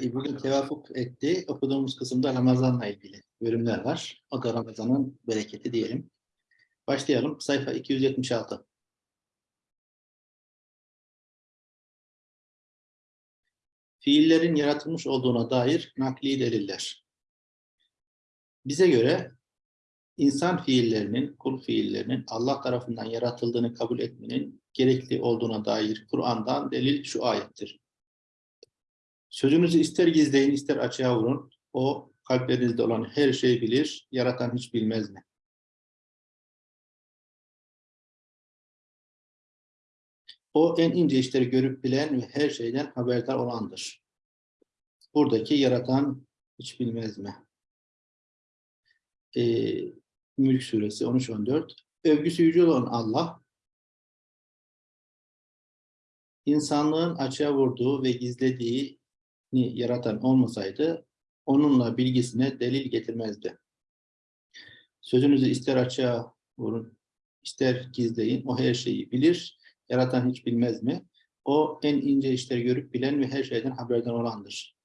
E, Bugün tevafuk etti. Okuduğumuz kısımda Ramazan'la ilgili bölümler var. O da Ramazan'ın bereketi diyelim. Başlayalım. Sayfa 276. Fiillerin yaratılmış olduğuna dair nakli deliller. Bize göre insan fiillerinin, kul fiillerinin Allah tarafından yaratıldığını kabul etmenin gerekli olduğuna dair Kur'an'dan delil şu ayettir. Sözünüzü ister gizleyin ister açığa vurun. O kalplerinizde olan her şeyi bilir, yaratan hiç bilmez mi? O en ince işleri görüp bilen ve her şeyden haberdar olandır. Buradaki yaratan hiç bilmez mi? Ee, Mülk suresi 13-14 Övgüsü yüce olan Allah, insanlığın açığa vurduğu ve gizlediği yaratan olmasaydı onunla bilgisine delil getirmezdi. Sözünüzü ister açığa vurun, ister gizleyin, o her şeyi bilir, yaratan hiç bilmez mi? O en ince işleri görüp bilen ve her şeyden haberdar olandır.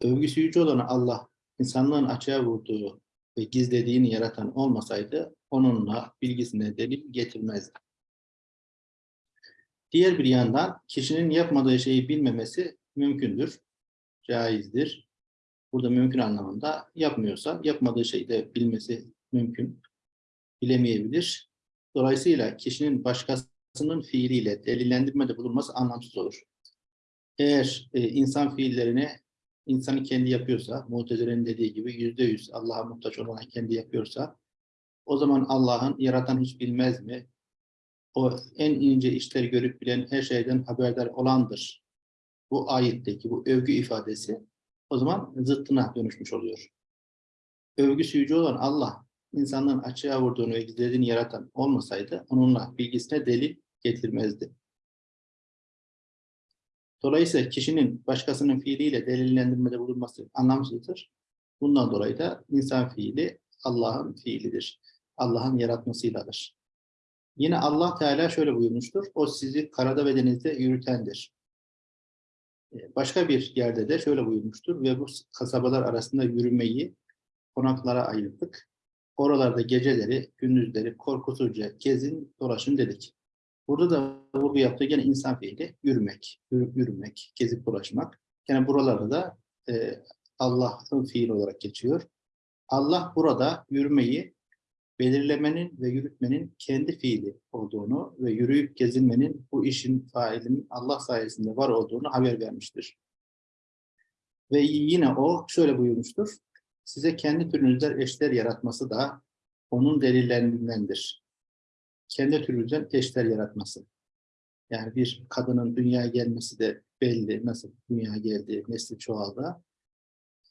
Övgüsü yüce olan Allah, insanlığın açığa vurduğu ve gizlediğini yaratan olmasaydı onunla bilgisine delil getirmezdi. Diğer bir yandan kişinin yapmadığı şeyi bilmemesi mümkündür caizdir. Burada mümkün anlamında yapmıyorsa yapmadığı şeyi de bilmesi mümkün. Bilemeyebilir. Dolayısıyla kişinin başkasının fiiliyle delillendirmede bulunması anlamsız olur. Eğer e, insan fiillerini insanı kendi yapıyorsa, Mutezile'nin dediği gibi yüzde yüz Allah'a muhtaç olan kendi yapıyorsa, o zaman Allah'ın yaratan hiç bilmez mi? O en ince işleri görüp bilen her şeyden haberdar olandır bu ayetteki bu övgü ifadesi o zaman zıttına dönüşmüş oluyor. Övgüsü yüce olan Allah, insanların açığa vurduğunu ve gizlediğini yaratan olmasaydı onunla bilgisine delil getirmezdi. Dolayısıyla kişinin başkasının fiiliyle delillendirmede bulunması anlamsızdır. Bundan dolayı da insan fiili Allah'ın fiilidir. Allah'ın yaratmasıyladır. Yine Allah Teala şöyle buyurmuştur. O sizi karada ve denizde yürütendir. Başka bir yerde de şöyle buyurmuştur ve bu kasabalar arasında yürümeyi konaklara ayırdık. Oralarda geceleri, gündüzleri korkusuzca gezin, dolaşın dedik. Burada da vurgu yaptığı gene insan fiili yürümek, yürümek, gezip dolaşmak. Yani buralarda da e, Allah'ın fiili olarak geçiyor. Allah burada yürümeyi belirlemenin ve yürütmenin kendi fiili olduğunu ve yürüyüp gezinmenin bu işin failinin Allah sayesinde var olduğunu haber vermiştir. Ve yine o şöyle buyurmuştur. Size kendi türünüzden eşler yaratması da onun delillerindendir. Kendi türünüzden eşler yaratması. Yani bir kadının dünyaya gelmesi de belli. Nasıl dünyaya geldi, nesli çoğaldı.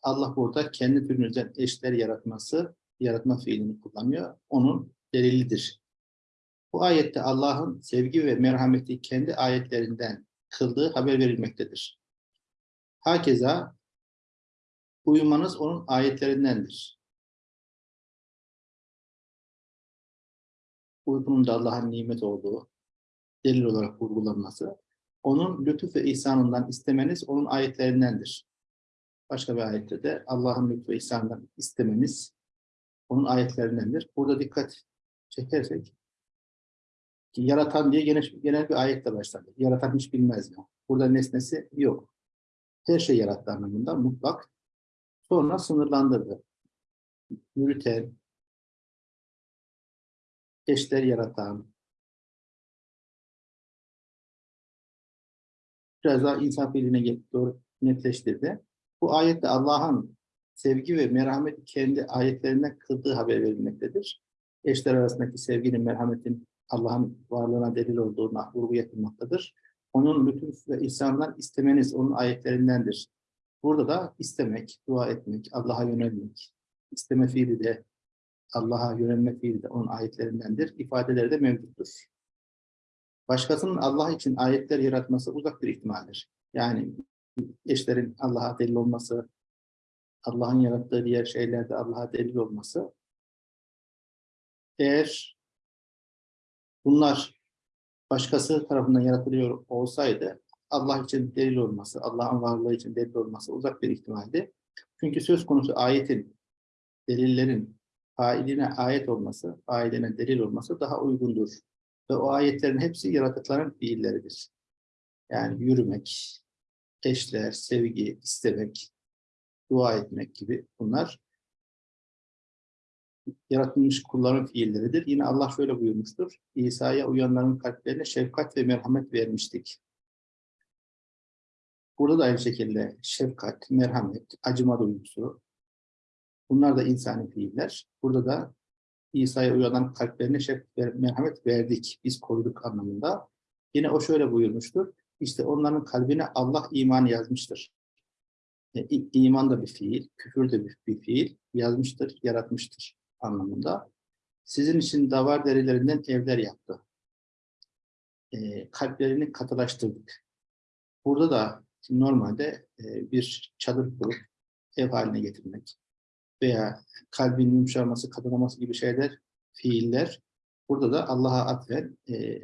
Allah burada kendi türünüzden eşler yaratması yaratma fiilini kullanıyor. Onun delilidir. Bu ayette Allah'ın sevgi ve merhameti kendi ayetlerinden kıldığı haber verilmektedir. Hakeza uyumanız onun ayetlerindendir. Uykunun da Allah'ın nimet olduğu delil olarak vurgulanması, onun lütuf ve ihsanından istemeniz onun ayetlerindendir. Başka bir ayette de Allah'ın lütuf ve ihsanından istemeniz onun ayetlerindendir. Burada dikkat çekersek ki yaratan diye genel, genel bir ayetle başladı. Yaratan hiç bilmez mi? Burada nesnesi yok. Her şey yarattı anlamında mutlak. Sonra sınırlandırdı. Yürüten, eşler yaratan, biraz daha insan fiiline doğru netleştirdi. Bu ayette Allah'ın sevgi ve merhamet kendi ayetlerine kıldığı haber verilmektedir. Eşler arasındaki sevginin, merhametin Allah'ın varlığına delil olduğuna vurgu yapılmaktadır. Onun lütuf ve ihsandan istemeniz onun ayetlerindendir. Burada da istemek, dua etmek, Allah'a yönelmek, isteme fiili de Allah'a yönelme fiili de onun ayetlerindendir. İfadeleri de mevcuttur. Başkasının Allah için ayetler yaratması uzak bir ihtimaldir. Yani eşlerin Allah'a delil olması, Allah'ın yarattığı diğer şeylerde Allah'a delil olması eğer bunlar başkası tarafından yaratılıyor olsaydı Allah için delil olması, Allah'ın varlığı için delil olması uzak bir ihtimaldi. Çünkü söz konusu ayetin, delillerin failine ayet olması, failine delil olması daha uygundur. Ve o ayetlerin hepsi yaratıkların fiilleridir. Yani yürümek, eşler, sevgi, istemek, dua etmek gibi bunlar yaratılmış kulların fiilleridir. Yine Allah şöyle buyurmuştur. İsa'ya uyanların kalplerine şefkat ve merhamet vermiştik. Burada da aynı şekilde şefkat, merhamet, acıma duygusu, bunlar da insani fiiller. Burada da İsa'ya uyanan kalplerine şefkat ve merhamet verdik, biz koruduk anlamında. Yine o şöyle buyurmuştur. İşte onların kalbine Allah iman yazmıştır. E, iman da bir fiil, küfür de bir, bir fiil, yazmıştır, yaratmıştır anlamında. Sizin için davar derilerinden evler yaptı. E, kalplerini katılaştırdık. Burada da normalde e, bir çadır kurup ev haline getirmek veya kalbin yumuşaması, katılaması gibi şeyler, fiiller. Burada da Allah'a atfen e,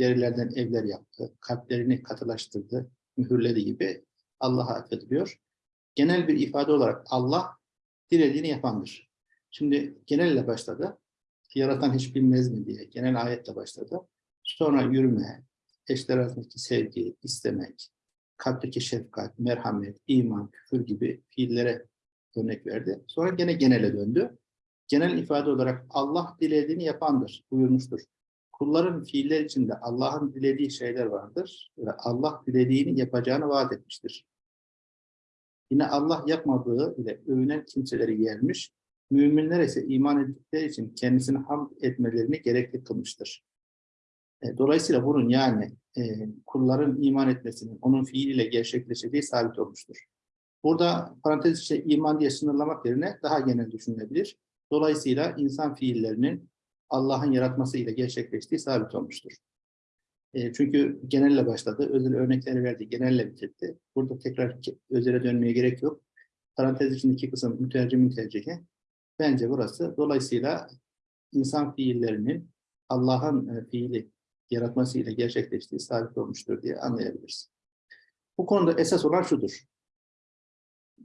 derilerden evler yaptı, kalplerini katılaştırdı, mühürledi gibi Allah'a atfediliyor. Genel bir ifade olarak Allah dilediğini yapandır. Şimdi genelle başladı. Yaratan hiç bilmez mi diye genel ayetle başladı. Sonra yürüme, eşler arasındaki sevgi, istemek, kalpteki şefkat, merhamet, iman, küfür gibi fiillere örnek verdi. Sonra gene genele döndü. Genel ifade olarak Allah dilediğini yapandır buyurmuştur. Kulların fiiller içinde Allah'ın dilediği şeyler vardır ve Allah dilediğini yapacağını vaat etmiştir. Yine Allah yapmadığı ile övünen kimseleri yermiş, müminler ise iman ettikleri için kendisini hamd etmelerini gerekli kılmıştır. E, dolayısıyla bunun yani e, kulların iman etmesinin onun fiiliyle gerçekleşeceği sabit olmuştur. Burada parantez içinde iman diye sınırlamak yerine daha genel düşünülebilir. Dolayısıyla insan fiillerinin Allah'ın yaratmasıyla gerçekleştiği sabit olmuştur. E, çünkü genelle başladı, özel örnekleri verdi, genelle bitirdi. Burada tekrar özele dönmeye gerek yok. Parantez içindeki kısım mütercim tercihi. Bence burası. Dolayısıyla insan fiillerinin Allah'ın e, fiili yaratmasıyla gerçekleştiği sabit olmuştur diye anlayabiliriz. Bu konuda esas olan şudur.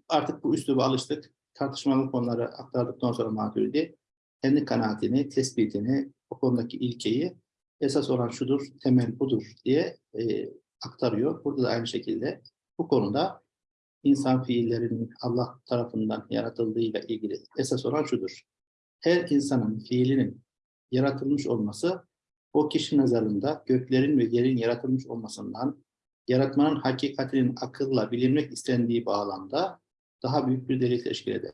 Artık bu üsluba alıştık. Tartışmalı konuları aktardıktan sonra Maturidi kendi kanaatini, tespitini, o konudaki ilkeyi esas olan şudur, temel budur diye e, aktarıyor. Burada da aynı şekilde bu konuda insan fiillerinin Allah tarafından yaratıldığıyla ilgili esas olan şudur. Her insanın fiilinin yaratılmış olması o kişi nazarında göklerin ve yerin yaratılmış olmasından yaratmanın hakikatinin akılla bilinmek istendiği bağlamda daha büyük bir delil teşkil eder.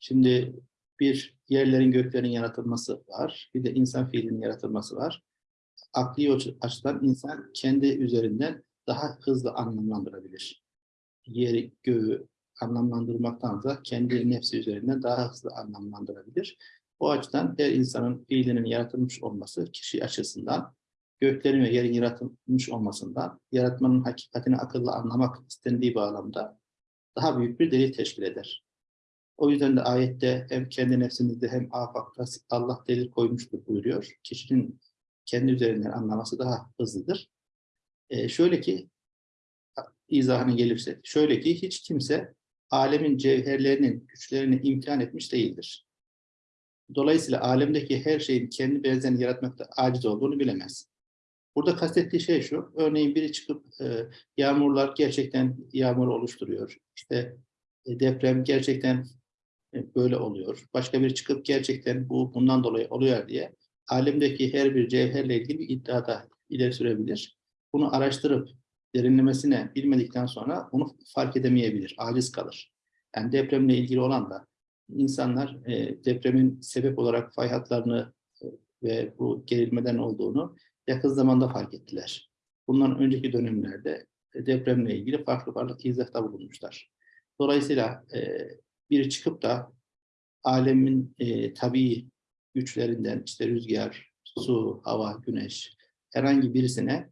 Şimdi bir yerlerin göklerin yaratılması var, bir de insan fiilinin yaratılması var. Akli açıdan insan kendi üzerinden daha hızlı anlamlandırabilir. Yeri, göğü anlamlandırmaktansa kendi nefsi üzerinden daha hızlı anlamlandırabilir. O açıdan her insanın fiilinin yaratılmış olması kişi açısından, göklerin ve yerin yaratılmış olmasından, yaratmanın hakikatini akıllı anlamak istendiği bağlamda daha büyük bir delil teşkil eder. O yüzden de ayette hem kendi nefsimizde hem afakta Allah delil koymuştur buyuruyor. Kişinin kendi üzerinden anlaması daha hızlıdır. Ee, şöyle ki, izahına gelirse, şöyle ki hiç kimse alemin cevherlerinin güçlerini imtihan etmiş değildir. Dolayısıyla alemdeki her şeyin kendi benzerini yaratmakta aciz olduğunu bilemez. Burada kastettiği şey şu, örneğin biri çıkıp e, yağmurlar gerçekten yağmur oluşturuyor. İşte e, deprem gerçekten e, böyle oluyor. Başka biri çıkıp gerçekten bu bundan dolayı oluyor diye alemdeki her bir cevherle ilgili bir iddiada ileri sürebilir. Bunu araştırıp derinlemesine bilmedikten sonra onu fark edemeyebilir, aciz kalır. Yani depremle ilgili olan da insanlar e, depremin sebep olarak fay hatlarını e, ve bu gerilmeden olduğunu yakın zamanda fark ettiler. Bundan önceki dönemlerde e, depremle ilgili farklı farklı izahta bulunmuşlar. Dolayısıyla e, biri çıkıp da alemin e, tabii güçlerinden işte rüzgar, su, hava, güneş herhangi birisine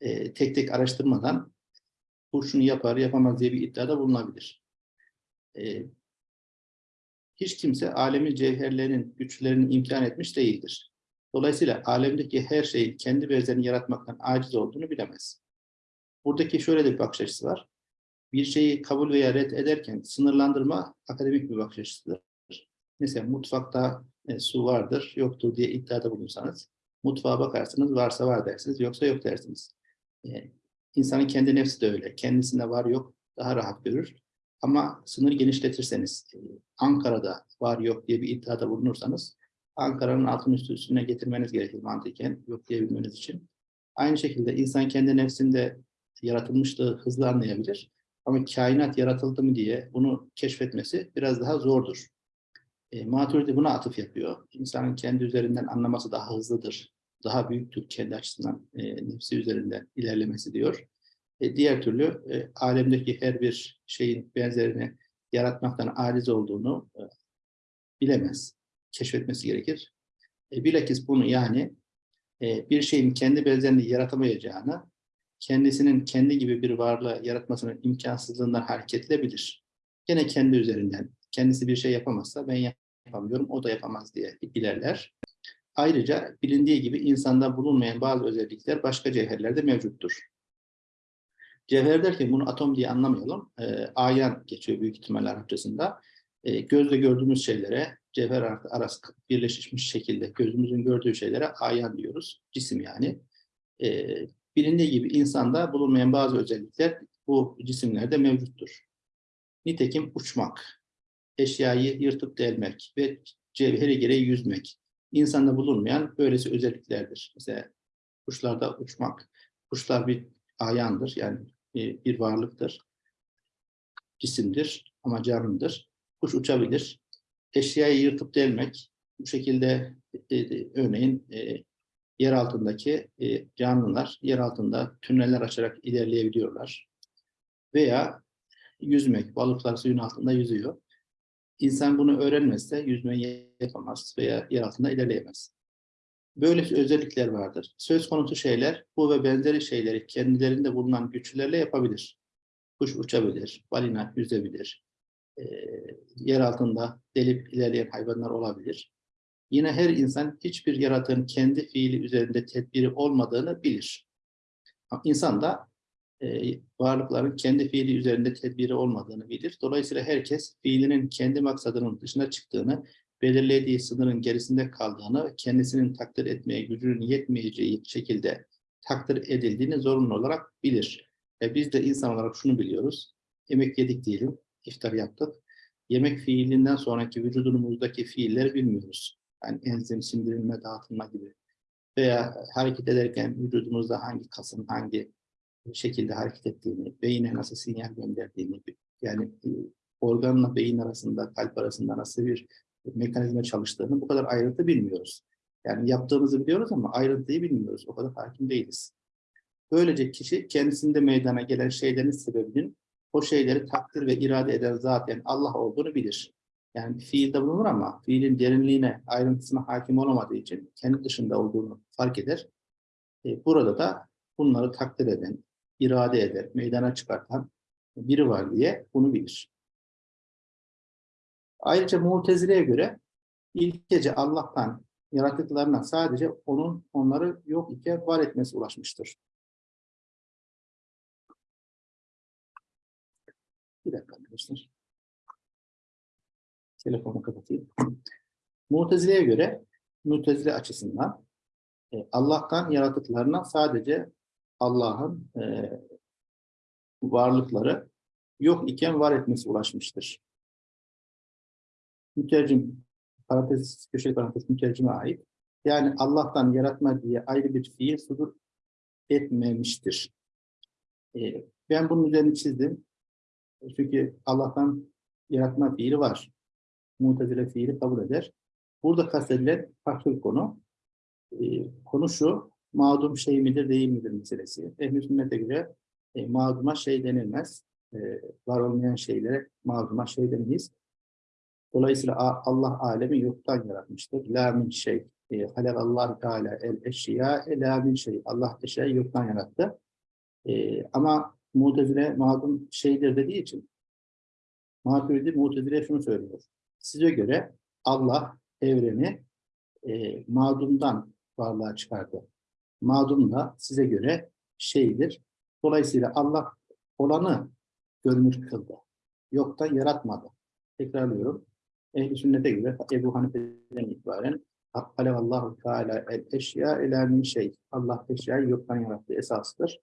e, tek tek araştırmadan bu şunu yapar, yapamaz diye bir iddiada bulunabilir. E, hiç kimse alemin cevherlerinin güçlerini imkan etmiş değildir. Dolayısıyla alemdeki her şeyin kendi benzerini yaratmaktan aciz olduğunu bilemez. Buradaki şöyle de bir bakış açısı var. Bir şeyi kabul veya red ederken sınırlandırma akademik bir bakış açısıdır. Mesela mutfakta e, su vardır, yoktur diye iddiada bulunsanız, mutfağa bakarsınız, varsa var dersiniz, yoksa yok dersiniz. E, insanın kendi nefsi de öyle. Kendisinde var yok daha rahat görür. Ama sınır genişletirseniz, e, Ankara'da var yok diye bir iddiada bulunursanız, Ankara'nın altın üstü üstüne getirmeniz gerekir mantıken yok diyebilmeniz için. Aynı şekilde insan kendi nefsinde yaratılmışlığı hızlı anlayabilir. Ama kainat yaratıldı mı diye bunu keşfetmesi biraz daha zordur. E, Maturidi buna atıf yapıyor. İnsanın kendi üzerinden anlaması daha hızlıdır. Daha büyüktür kendi açısından e, nefsi üzerinden ilerlemesi diyor. E, diğer türlü e, alemdeki her bir şeyin benzerini yaratmaktan aciz olduğunu e, bilemez. Keşfetmesi gerekir. E, bilakis bunu yani e, bir şeyin kendi benzerini yaratamayacağını, kendisinin kendi gibi bir varlığı yaratmasının imkansızlığından hareketle bilir. Gene kendi üzerinden, kendisi bir şey yapamazsa ben yapamıyorum, o da yapamaz diye ilerler. Ayrıca bilindiği gibi insanda bulunmayan bazı özellikler başka cevherlerde mevcuttur. Cevher derken bunu atom diye anlamayalım. E, ayan geçiyor büyük ihtimalle Arapçasında. E, gözle gördüğümüz şeylere, cevher arası birleşmiş şekilde gözümüzün gördüğü şeylere ayan diyoruz. Cisim yani. E, bilindiği gibi insanda bulunmayan bazı özellikler bu cisimlerde mevcuttur. Nitekim uçmak, eşyayı yırtıp delmek ve cevheri gereği yüzmek. İnsanda bulunmayan böylesi özelliklerdir. Mesela kuşlarda uçmak. Kuşlar bir ayandır yani bir varlıktır. Cisimdir ama canlıdır. Kuş uçabilir. Eşyayı yırtıp delmek. Bu şekilde e, e, örneğin e, yer altındaki e, canlılar yer altında tüneller açarak ilerleyebiliyorlar. Veya yüzmek. Balıklar suyun altında yüzüyor. İnsan bunu öğrenmezse yüzmeyi yapamaz veya yer altında ilerleyemez. Böyle özellikler vardır. Söz konusu şeyler bu ve benzeri şeyleri kendilerinde bulunan güçlerle yapabilir. Kuş uçabilir, balina yüzebilir, e, yer altında delip ilerleyen hayvanlar olabilir. Yine her insan hiçbir yaratığın kendi fiili üzerinde tedbiri olmadığını bilir. İnsan da e, varlıkların kendi fiili üzerinde tedbiri olmadığını bilir. Dolayısıyla herkes fiilinin kendi maksadının dışına çıktığını, belirlediği sınırın gerisinde kaldığını, kendisinin takdir etmeye gücünün yetmeyeceği şekilde takdir edildiğini zorunlu olarak bilir. E, biz de insan olarak şunu biliyoruz. Yemek yedik diyelim, iftar yaptık. Yemek fiilinden sonraki vücudumuzdaki fiilleri bilmiyoruz. Yani enzim, sindirilme, dağıtılma gibi. Veya hareket ederken vücudumuzda hangi kasın hangi şekilde hareket ettiğini, beyine nasıl sinyal gönderdiğini, yani e, organla beyin arasında, kalp arasında nasıl bir mekanizma çalıştığını bu kadar ayrıntı bilmiyoruz. Yani yaptığımızı biliyoruz ama ayrıntıyı bilmiyoruz. O kadar hakim değiliz. Böylece kişi kendisinde meydana gelen şeylerin sebebinin o şeyleri takdir ve irade eden zaten Allah olduğunu bilir. Yani fiilde bulunur ama fiilin derinliğine, ayrıntısına hakim olamadığı için kendi dışında olduğunu fark eder. E, burada da bunları takdir eden, irade eder, meydana çıkartan biri var diye bunu bilir. Ayrıca Mutezile'ye göre ilk gece Allah'tan yarattıklarına sadece onun onları yok iken var etmesi ulaşmıştır. Bir dakika arkadaşlar. Telefonu kapatayım. Mutezile'ye göre, Mutezile açısından e, Allah'tan yaratıklarına sadece Allah'ın e, varlıkları yok iken var etmesi ulaşmıştır. Mütercim, parantez, köşe parantez mütercime ait. Yani Allah'tan yaratma diye ayrı bir fiil sudur etmemiştir. E, ben bunun üzerine çizdim. Çünkü Allah'tan yaratma fiili var. Mutezile fiili kabul eder. Burada kastedilen farklı bir konu. E, konu şu, mağdum şey midir değil midir meselesi. Ehl-i sünnete göre e, mağduma şey denilmez. E, var olmayan şeylere mağduma şey denemeyiz. Dolayısıyla Allah alemi yoktan yaratmıştır. La min şey. E, Allah Teala el eşya la min şey. Allah eşyayı yoktan yarattı. E, ama Mu'tezile mağdum şeydir dediği için Maturidi Mu'tezile şunu söylüyor. Size göre Allah evreni e, mağdumdan varlığa çıkardı. Mağdum da size göre şeydir, Dolayısıyla Allah olanı görünür kıldı. Yoktan yaratmadı. Tekrarlıyorum. Ehl-i sünnete göre Ebu Hanife'den itibaren Allahu Teala el eşya ila min şey. Allah eşyayı yoktan yarattı esastır.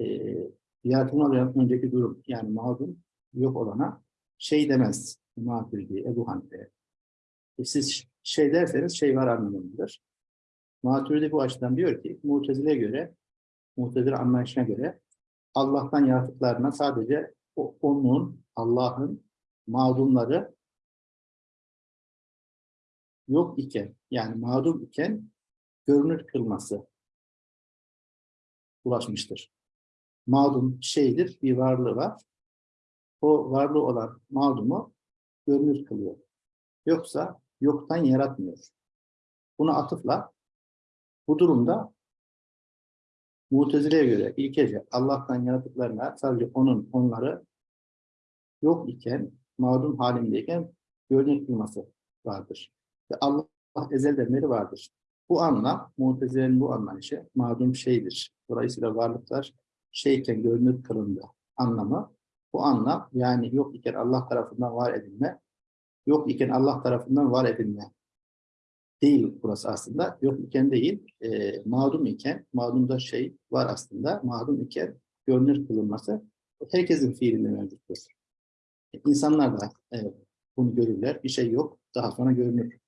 Ee, yaratılmadan önceki durum yani mağdum yok olana şey demez. Maturidi, Ebu Hanife. E siz şey derseniz şey var anlamındadır. Maturidi bu açıdan diyor ki Mutezile'ye göre Mutezile anlayışına göre Allah'tan yaratıklarına sadece onun, Allah'ın mağdumları yok iken, yani mağdum iken görünür kılması ulaşmıştır. Mağdum şeydir, bir varlığı var. O varlığı olan mağdumu görünür kılıyor. Yoksa yoktan yaratmıyor. Buna atıfla bu durumda Mutezile'ye göre ilkece Allah'tan yaratıklarına sadece onun, onları yok iken, mağdum halindeyken görünür kılması vardır. Ve Allah ezelden beri vardır. Bu anlam, Mutezile'nin bu anlayışı mağdum şeydir. Dolayısıyla varlıklar şeyken görünür kılındı anlamı. Bu anlam yani yok iken Allah tarafından var edilme, yok iken Allah tarafından var edilme değil burası aslında. Yok iken değil, e, mağdum iken, mağdumda şey var aslında, mağdum iken görünür kılınması herkesin fiilinde mevcuttur. İnsanlar da evet, bunu görürler, bir şey yok, daha sonra görünür,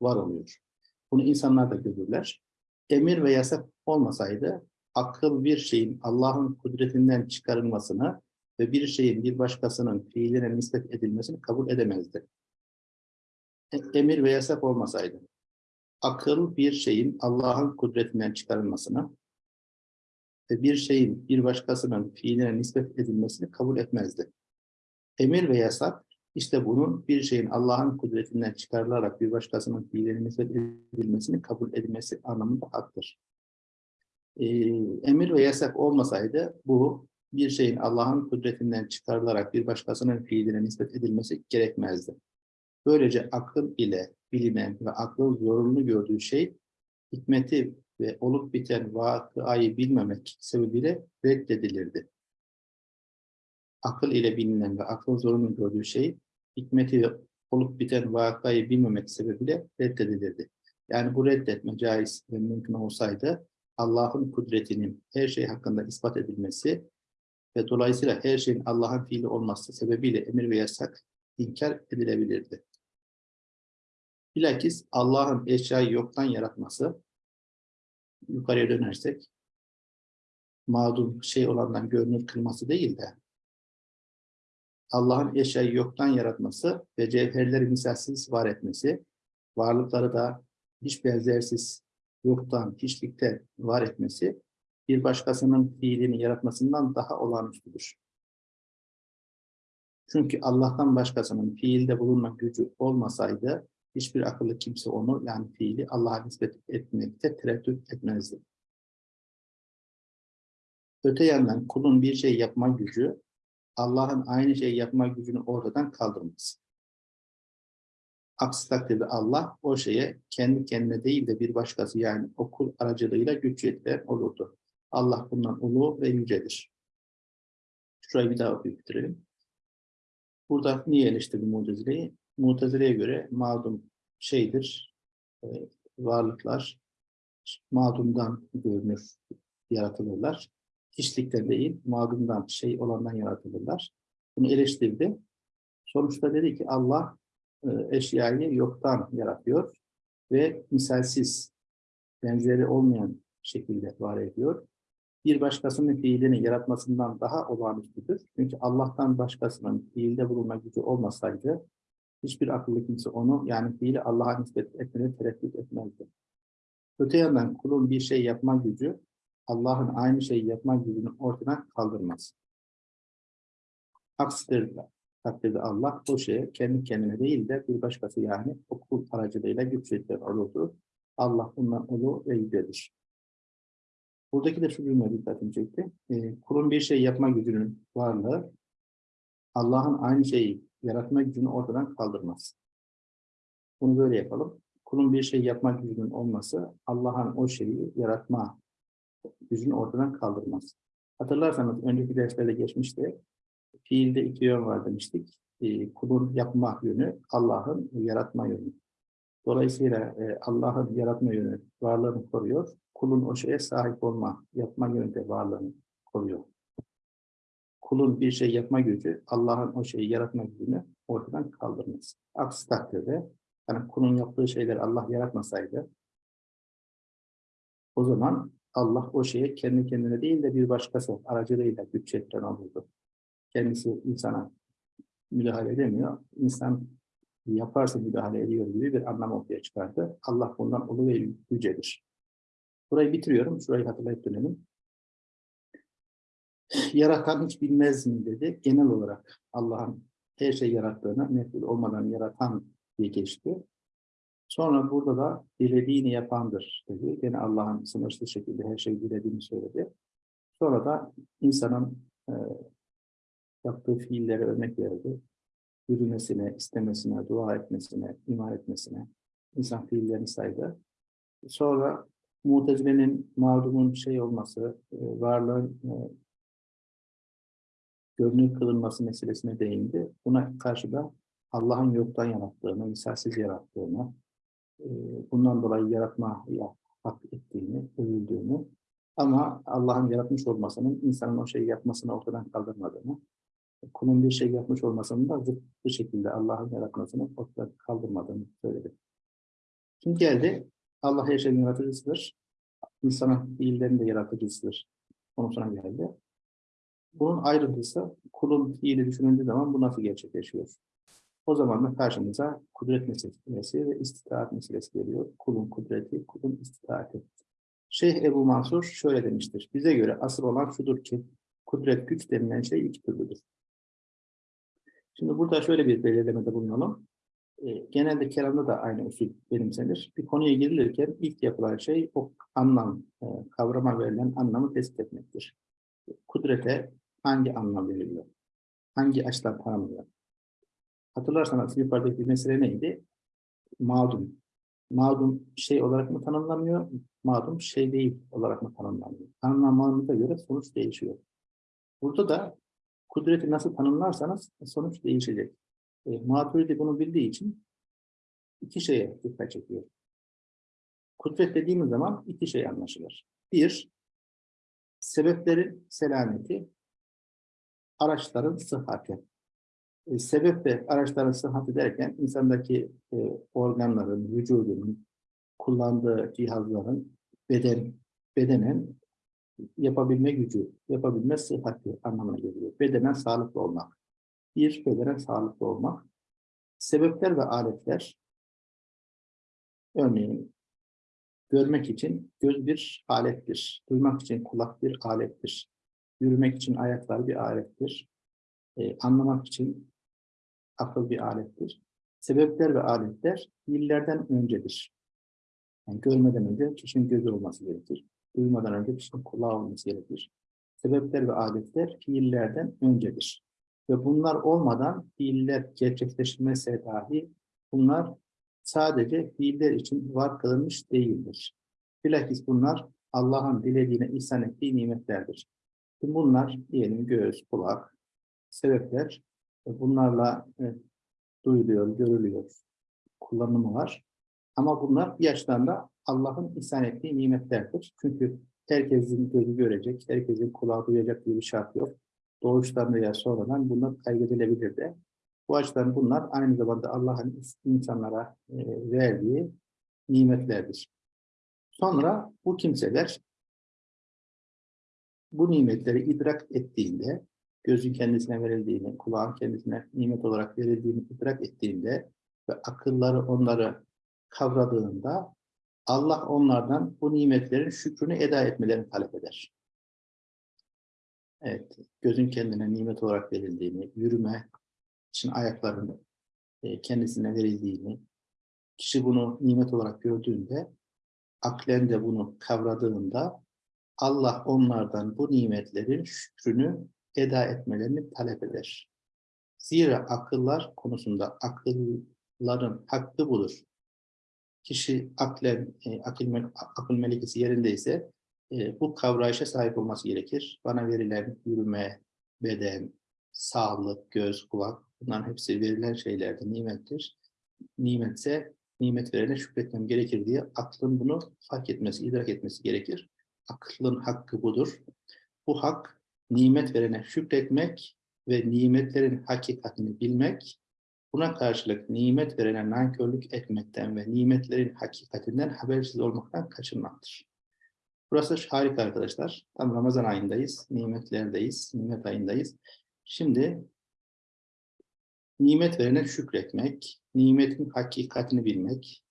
var oluyor. Bunu insanlar da görürler. Emir ve yasak olmasaydı, akıl bir şeyin Allah'ın kudretinden çıkarılmasını ve bir şeyin bir başkasının fiiline nispet edilmesini kabul edemezdi. E, emir ve yasak olmasaydı, akıl bir şeyin Allah'ın kudretinden çıkarılmasını ve bir şeyin bir başkasının fiiline nispet edilmesini kabul etmezdi. Emir ve yasak işte bunun bir şeyin Allah'ın kudretinden çıkarılarak bir başkasının fiiline nispet edilmesini kabul edilmesi anlamında haktır. Ee, emir ve yasak olmasaydı bu bir şeyin Allah'ın kudretinden çıkarılarak bir başkasının fiiline nispet edilmesi gerekmezdi. Böylece akıl ile bilinen ve aklın zorunlu gördüğü şey hikmeti ve olup biten vakıayı bilmemek sebebiyle reddedilirdi. Akıl ile bilinen ve aklın zorunlu gördüğü şey hikmeti ve olup biten vakayı bilmemek sebebiyle reddedilirdi. Yani bu reddetme caiz ve mümkün olsaydı Allah'ın kudretinin her şey hakkında ispat edilmesi ve dolayısıyla her şeyin Allah'ın fiili olması sebebiyle emir ve yasak inkar edilebilirdi. Bilakis Allah'ın eşyayı yoktan yaratması, yukarıya dönersek, mağdum şey olandan görünür kılması değil de, Allah'ın eşyayı yoktan yaratması ve cevherleri misalsiz var etmesi, varlıkları da hiç benzersiz, yoktan, hiçlikte var etmesi, bir başkasının fiilini yaratmasından daha olağanüstüdür. Çünkü Allah'tan başkasının fiilde bulunma gücü olmasaydı, hiçbir akıllı kimse onu yani fiili Allah'a nispet etmekte tereddüt etmezdi. Öte yandan kulun bir şey yapma gücü Allah'ın aynı şeyi yapma gücünü ortadan kaldırmaz. Aksi takdirde Allah o şeye kendi kendine değil de bir başkası yani o kul aracılığıyla güç yetiren olurdu. Allah bundan ulu ve yücedir. Şurayı bir daha bitirelim. Burada niye eleştirdi Mutezile'yi? Mutezile'ye göre mağdum şeydir, e, varlıklar mağdumdan görünür, yaratılırlar. Hiçlikten değil, mağdumdan, şey olandan yaratılırlar. Bunu eleştirdi. Sonuçta dedi ki Allah e, eşyayı yoktan yaratıyor ve misalsiz, benzeri olmayan şekilde var ediyor. Bir başkasının fiilini yaratmasından daha olağanüstüdür. Çünkü Allah'tan başkasının fiilde bulunma gücü olmasaydı hiçbir akıllı kimse onu yani fiili Allah'a nispet etmeni tereddüt etmezdi. Öte yandan kulun bir şey yapma gücü Allah'ın aynı şeyi yapma gücünü ortadan kaldırmaz. Aksi takdirde Allah o şeye kendi kendine değil de bir başkası yani o kul aracılığıyla güç yetiren olurdu. Allah bundan ulu ve yücedir. Buradaki de şu cümle dikkatimi çekti. E, kulun bir şey yapma gücünün varlığı Allah'ın aynı şeyi yaratma gücünü ortadan kaldırmaz. Bunu böyle yapalım. Kulun bir şey yapma gücünün olması Allah'ın o şeyi yaratma gücünü ortadan kaldırmaz. Hatırlarsanız önceki derslerde geçmişti. Fiilde iki yön var demiştik. Ee, kulun yapma yönü, Allah'ın yaratma yönü. Dolayısıyla e, Allah'ın yaratma yönü varlığını koruyor. Kulun o şeye sahip olma, yapma yönü de varlığını koruyor. Kulun bir şey yapma gücü, Allah'ın o şeyi yaratma gücünü ortadan kaldırmaz. Aksi takdirde, yani kulun yaptığı şeyleri Allah yaratmasaydı, o zaman Allah o şeye kendi kendine değil de bir başkası aracılığıyla güç yetiren olurdu. Kendisi insana müdahale edemiyor. İnsan yaparsa müdahale ediyor gibi bir anlam ortaya çıkardı. Allah bundan ulu ve yücedir. Burayı bitiriyorum. Şurayı hatırlayıp dönelim. Yaratan hiç bilmez mi dedi. Genel olarak Allah'ın her şey yarattığını, meful olmadan yaratan diye geçti. Sonra burada da dilediğini yapandır dedi. Gene Allah'ın sınırsız şekilde her şeyi dilediğini söyledi. Sonra da insanın e, yaptığı fiillere örnek verdi. Yürümesine, istemesine, dua etmesine, iman etmesine insan fiillerini saydı. Sonra Mutezile'nin mağdumun şey olması, e, varlığın e, görünür kılınması meselesine değindi. Buna karşı da Allah'ın yoktan yarattığını, misalsiz yarattığını, e, bundan dolayı yaratma hak ettiğini, övüldüğünü ama Allah'ın yaratmış olmasının insanın o şeyi yapmasını ortadan kaldırmadığını, kulun bir şey yapmış olmasının da zıttı şekilde Allah'ın yaratmasını ortadan kaldırmadığını söyledi. Şimdi geldi, Allah her şeyin yaratıcısıdır. İnsanın fiillerin de yaratıcısıdır. Konusuna geldi. Bunun ayrıntısı kulun fiili düşünüldüğü zaman bu nasıl gerçekleşiyor? O zaman da karşımıza kudret meselesi ve istitaat meselesi geliyor. Kulun kudreti, kulun istitaati. Şeyh Ebu Mansur şöyle demiştir. Bize göre asıl olan şudur ki kudret güç denilen şey iki türlüdür. Şimdi burada şöyle bir belirlemede bulunalım. E, genelde kelamda da aynı usul benimsenir. Bir konuya girilirken ilk yapılan şey o anlam, e, kavrama verilen anlamı tespit etmektir. Kudrete hangi anlam veriliyor? Hangi açıdan tanımlıyor? Hatırlarsanız yukarıdaki mesele neydi? Mağdum. Mağdum şey olarak mı tanımlanıyor? Mağdum şey değil olarak mı tanımlanıyor? Tanımlanmanıza göre sonuç değişiyor. Burada da kudreti nasıl tanımlarsanız sonuç değişecek. E, Maturidi bunu bildiği için iki şeye dikkat çekiyor. Kudret dediğimiz zaman iki şey anlaşılır. Bir, sebeplerin selameti, araçların sıhhati. E, sebep de araçların sıhhati derken insandaki e, organların, vücudunun, kullandığı cihazların beden, bedenen yapabilme gücü, yapabilme sıhhati anlamına geliyor. Bedenen sağlıklı olmak. Bir, bedenen sağlıklı olmak. Sebepler ve aletler, örneğin görmek için göz bir alettir, duymak için kulak bir alettir, yürümek için ayaklar bir alettir, e, anlamak için akıl bir alettir. Sebepler ve aletler fiillerden öncedir. Yani görmeden önce kişinin gözü olması gerekir. Duymadan önce kişinin kulağı olması gerekir. Sebepler ve aletler fiillerden öncedir. Ve bunlar olmadan fiiller gerçekleşmese dahi bunlar sadece fiiller için var kılınmış değildir. Bilakis bunlar Allah'ın dilediğine ihsan ettiği nimetlerdir. Bunlar diyelim göz, kulak, sebepler bunlarla e, duyuluyor, görülüyor, kullanımı var. Ama bunlar bir Allah'ın ihsan ettiği nimetlerdir. Çünkü herkesin gözü görecek, herkesin kulağı duyacak diye bir şart yok. Doğuştan veya sonradan bunlar kaydedilebilir de. Bu açıdan bunlar aynı zamanda Allah'ın insanlara e, verdiği nimetlerdir. Sonra bu kimseler bu nimetleri idrak ettiğinde gözün kendisine verildiğini, kulağın kendisine nimet olarak verildiğini idrak ettiğinde ve akılları onları kavradığında Allah onlardan bu nimetlerin şükrünü eda etmelerini talep eder. Evet, gözün kendine nimet olarak verildiğini, yürüme için ayaklarının e, kendisine verildiğini, kişi bunu nimet olarak gördüğünde, aklen de bunu kavradığında Allah onlardan bu nimetlerin şükrünü eda etmelerini talep eder. Zira akıllar konusunda akılların hakkı budur. Kişi aklen, e, akıl, akıl melekesi yerindeyse e, bu kavrayışa sahip olması gerekir. Bana verilen yürüme, beden, sağlık, göz, kulak bunların hepsi verilen şeylerdir, nimettir. Nimetse nimet verene şükretmem gerekir diye aklın bunu fark etmesi, idrak etmesi gerekir. Aklın hakkı budur. Bu hak nimet verene şükretmek ve nimetlerin hakikatini bilmek, buna karşılık nimet verene nankörlük etmekten ve nimetlerin hakikatinden habersiz olmaktan kaçınmaktır. Burası harika arkadaşlar. Tam Ramazan ayındayız, nimetlerdeyiz, nimet ayındayız. Şimdi nimet verene şükretmek, nimetin hakikatini bilmek,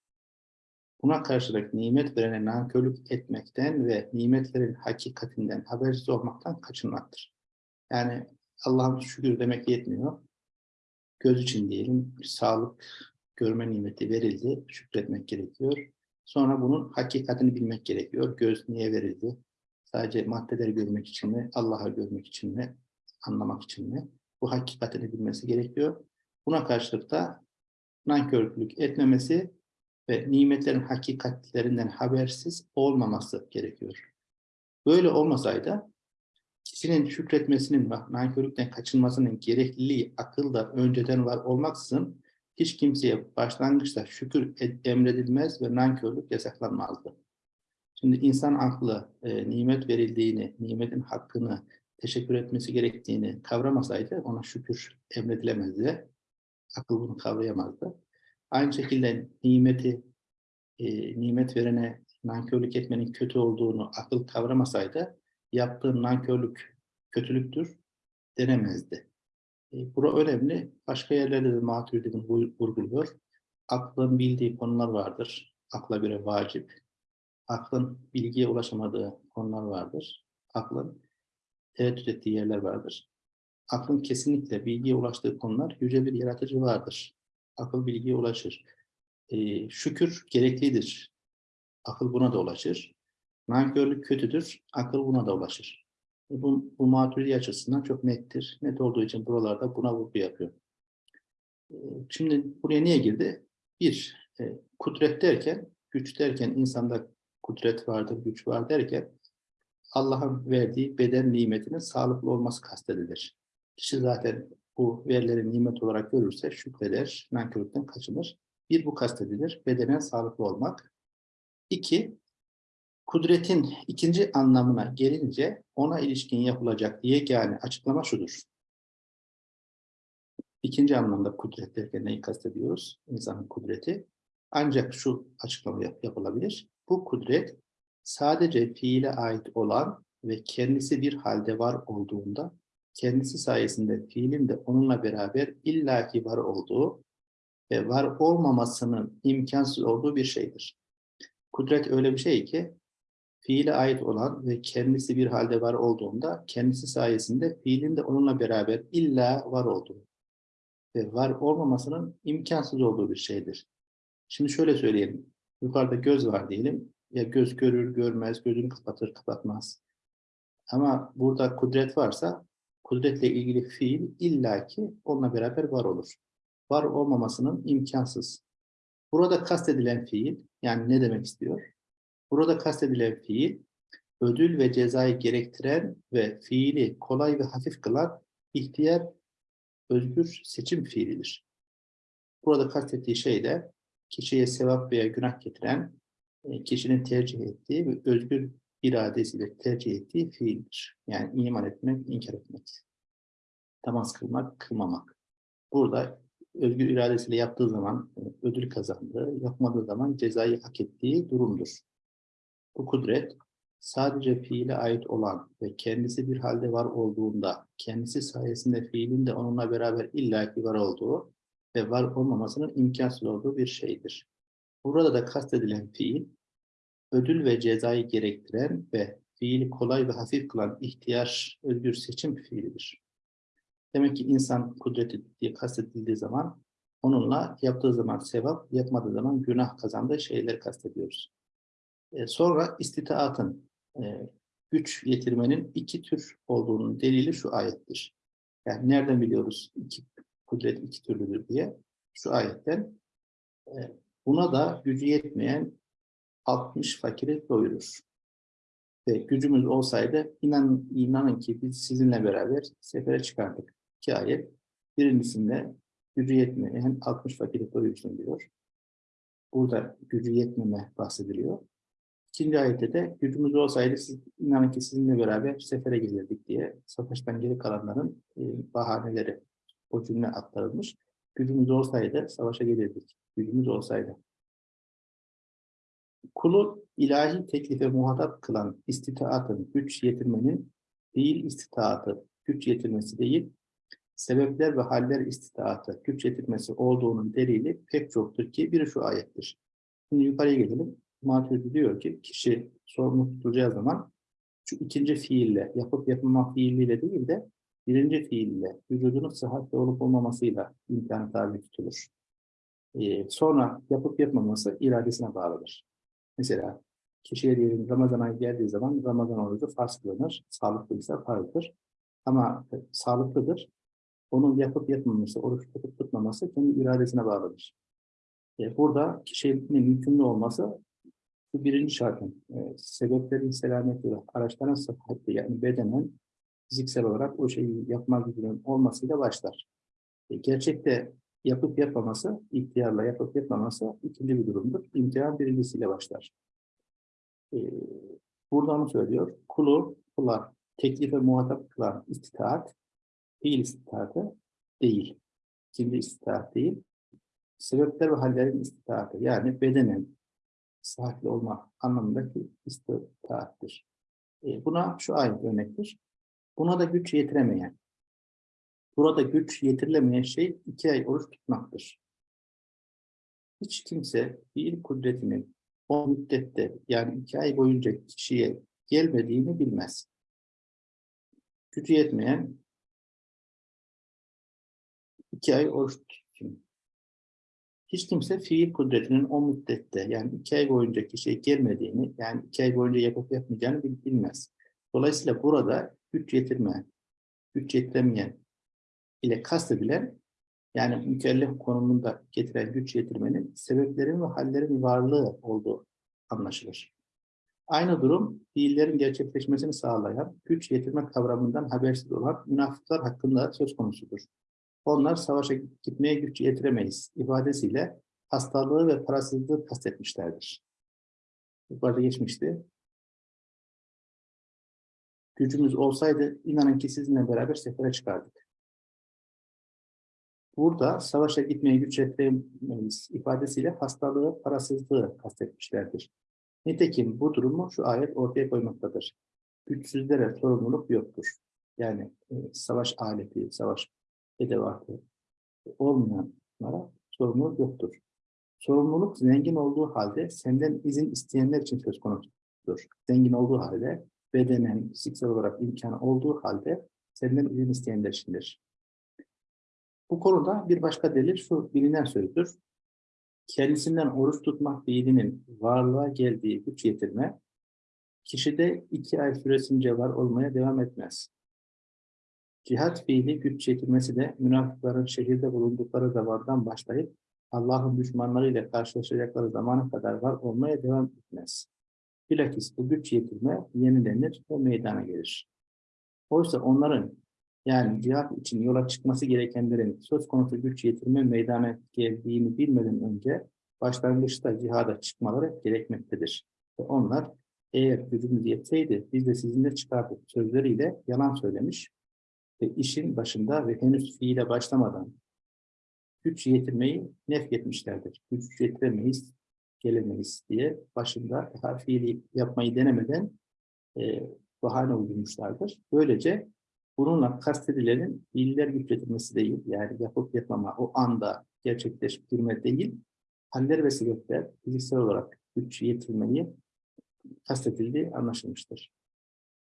buna karşılık nimet verene nankörlük etmekten ve nimetlerin hakikatinden habersiz olmaktan kaçınmaktır. Yani Allah'ın şükür demek yetmiyor. Göz için diyelim, sağlık görme nimeti verildi, şükretmek gerekiyor. Sonra bunun hakikatini bilmek gerekiyor. Göz niye verildi? Sadece maddeleri görmek için mi, Allah'ı görmek için mi, anlamak için mi? Bu hakikatini bilmesi gerekiyor. Buna karşılık da nankörlük etmemesi ve nimetlerin hakikatlerinden habersiz olmaması gerekiyor. Böyle olmasaydı kişinin şükretmesinin ve nankörlükten kaçınmasının gerekliliği akılda önceden var olmaksızın hiç kimseye başlangıçta şükür emredilmez ve nankörlük yasaklanmazdı. Şimdi insan aklı e, nimet verildiğini, nimetin hakkını teşekkür etmesi gerektiğini kavramasaydı ona şükür emredilemezdi. Akıl bunu kavrayamazdı. Aynı şekilde nimeti, e, nimet verene nankörlük etmenin kötü olduğunu akıl kavramasaydı yaptığı nankörlük kötülüktür denemezdi. E, bura önemli. Başka yerlerde de Maturidi'nin vurguluyor. Aklın bildiği konular vardır. Akla göre vacip. Aklın bilgiye ulaşamadığı konular vardır. Aklın tereddüt ettiği yerler vardır. Aklın kesinlikle bilgiye ulaştığı konular yüce bir yaratıcı vardır. Akıl bilgiye ulaşır. E, şükür gereklidir. Akıl buna da ulaşır. Nankörlük kötüdür. Akıl buna da ulaşır. E, bu, bu maturidi açısından çok nettir. Net olduğu için buralarda buna vurgu yapıyor. E, şimdi buraya niye girdi? Bir, e, kudret derken, güç derken insanda kudret vardır, güç var derken Allah'ın verdiği beden nimetinin sağlıklı olması kastedilir. Kişi zaten bu verileri nimet olarak görürse şükreder, nankörlükten kaçınır. Bir bu kastedilir, bedenen sağlıklı olmak. İki, kudretin ikinci anlamına gelince ona ilişkin yapılacak yegane açıklama şudur. İkinci anlamda kudret derken neyi kastediyoruz? İnsanın kudreti. Ancak şu açıklama yap yapılabilir. Bu kudret sadece fiile ait olan ve kendisi bir halde var olduğunda kendisi sayesinde fiilin de onunla beraber illaki var olduğu ve var olmamasının imkansız olduğu bir şeydir. Kudret öyle bir şey ki fiile ait olan ve kendisi bir halde var olduğunda kendisi sayesinde fiilin de onunla beraber illa var olduğu ve var olmamasının imkansız olduğu bir şeydir. Şimdi şöyle söyleyelim. Yukarıda göz var diyelim. Ya göz görür, görmez, gözünü kapatır, kapatmaz. Ama burada kudret varsa kudretle ilgili fiil illaki onunla beraber var olur. Var olmamasının imkansız. Burada kastedilen fiil, yani ne demek istiyor? Burada kastedilen fiil, ödül ve cezayı gerektiren ve fiili kolay ve hafif kılan ihtiyar, özgür seçim fiilidir. Burada kastettiği şey de kişiye sevap veya günah getiren, e, kişinin tercih ettiği ve özgür iradesiyle tercih ettiği fiildir. Yani iman etmek, inkar etmek. Namaz kılmak, kılmamak. Burada özgür iradesiyle yaptığı zaman e, ödül kazandığı, yapmadığı zaman cezayı hak ettiği durumdur. Bu kudret sadece fiile ait olan ve kendisi bir halde var olduğunda, kendisi sayesinde fiilin de onunla beraber illaki var olduğu ve var olmamasının imkansız olduğu bir şeydir. Burada da kastedilen fiil, ödül ve cezayı gerektiren ve fiili kolay ve hafif kılan ihtiyar, özgür seçim fiilidir. Demek ki insan kudreti diye kastedildiği zaman onunla yaptığı zaman sevap, yapmadığı zaman günah kazandığı şeyleri kastediyoruz. E, sonra istitaatın, e, güç yetirmenin iki tür olduğunun delili şu ayettir. Yani nereden biliyoruz iki, kudret iki türlüdür diye? Şu ayetten. E, buna da gücü yetmeyen 60 fakiri doyurur. ve gücümüz olsaydı inan, inanın ki biz sizinle beraber sefere çıkardık. İki ayet. Birincisinde gücü yetmeyen 60 fakiri doyursun diyor. Burada gücü yetmeme bahsediliyor. İkinci ayette de gücümüz olsaydı siz, inanın ki sizinle beraber sefere gelirdik diye savaştan geri kalanların e, bahaneleri o cümle aktarılmış. Gücümüz olsaydı savaşa gelirdik. Gücümüz olsaydı. Kulu ilahi teklife muhatap kılan istitaatın, güç yetirmenin değil istitaatı, güç yetirmesi değil, sebepler ve haller istitaatı, güç yetirmesi olduğunun delili pek çoktur ki biri şu ayettir. Şimdi yukarıya gelelim. Maturidi diyor ki kişi sorumlu tutulacağı zaman şu ikinci fiille, yapıp yapılma fiiliyle değil de birinci fiille, vücudunun sıhhatli olup olmamasıyla imkanı tabi tutulur. Ee, sonra yapıp yapmaması iradesine bağlıdır. Mesela kişiye diyelim Ramazan ayı geldiği zaman Ramazan orucu farz kılınır. Sağlıklıysa farzdır. Ama e, sağlıklıdır. Onun yapıp yapmaması, oruç tutup tutmaması kendi iradesine bağlıdır. E, burada kişinin yükümlü olması bu birinci şartın. E, sebeplerin selameti ve araçların sıhhatli yani bedenen fiziksel olarak o şeyi yapma gücünün olmasıyla başlar. E, gerçekte yapıp yapmaması, ihtiyarla yapıp yapmaması ikinci bir durumdur. İmtihan birincisiyle başlar. Ee, burada onu söylüyor. Kulu, kula teklife muhatap kılan istitaat, fiil istitaatı değil. Şimdi istitaat değil. Sebepler ve hallerin istitaatı. Yani bedenen sıhhatli olma anlamındaki istitaattir. Ee, buna şu ayet örnektir. Buna da güç yetiremeyen, Burada güç yetirilemeyen şey iki ay oruç tutmaktır. Hiç kimse fiil kudretinin o müddette yani iki ay boyunca kişiye gelmediğini bilmez. Gücü yetmeyen iki ay oruç tutsun. Hiç kimse fiil kudretinin o müddette yani iki ay boyunca kişiye gelmediğini yani iki ay boyunca yapıp yapmayacağını bilmez. Dolayısıyla burada güç yetirmeyen, güç yetiremeyen ile kastedilen yani mükellef konumunda getiren güç yetirmenin sebeplerin ve hallerin varlığı olduğu anlaşılır. Aynı durum fiillerin gerçekleşmesini sağlayan güç yetirme kavramından habersiz olan münafıklar hakkında söz konusudur. Onlar savaşa gitmeye güç yetiremeyiz ifadesiyle hastalığı ve parasızlığı kastetmişlerdir. Yukarıda geçmişti. Gücümüz olsaydı inanın ki sizinle beraber sefere çıkardık. Burada savaşa gitmeye güç yetiremeyiz ifadesiyle hastalığı, parasızlığı kastetmişlerdir. Nitekim bu durumu şu ayet ortaya koymaktadır. Güçsüzlere sorumluluk yoktur. Yani e, savaş aleti, savaş edevatı olmayanlara sorumluluk yoktur. Sorumluluk zengin olduğu halde senden izin isteyenler için söz konusudur. Zengin olduğu halde, bedenen, fiziksel olarak imkanı olduğu halde senden izin isteyenler içindir. Bu konuda bir başka delil şu bilinen sözdür. Kendisinden oruç tutmak fiilinin varlığa geldiği güç yetirme, kişide iki ay süresince var olmaya devam etmez. Cihat fiili güç yetirmesi de münafıkların şehirde bulundukları zamandan başlayıp Allah'ın düşmanlarıyla karşılaşacakları zamana kadar var olmaya devam etmez. Bilakis bu güç yetirme yenilenir ve meydana gelir. Oysa onların yani cihat için yola çıkması gerekenlerin söz konusu güç yetirme meydana geldiğini bilmeden önce başlangıçta cihada çıkmaları gerekmektedir. Ve onlar eğer gücümüz yetseydi biz de sizinle çıkardık sözleriyle yalan söylemiş ve işin başında ve henüz fiile başlamadan güç yetirmeyi nefretmişlerdir. Güç yetiremeyiz, gelemeyiz diye başında fiili yapmayı denemeden e, bahane uydurmuşlardır. Böylece Bununla kastedilenin fiiller yükletilmesi değil, yani yapıp yapmama, o anda gerçekleştirme değil, haller ve sebepler fiziksel olarak güç yetirmeyi kastedildiği anlaşılmıştır.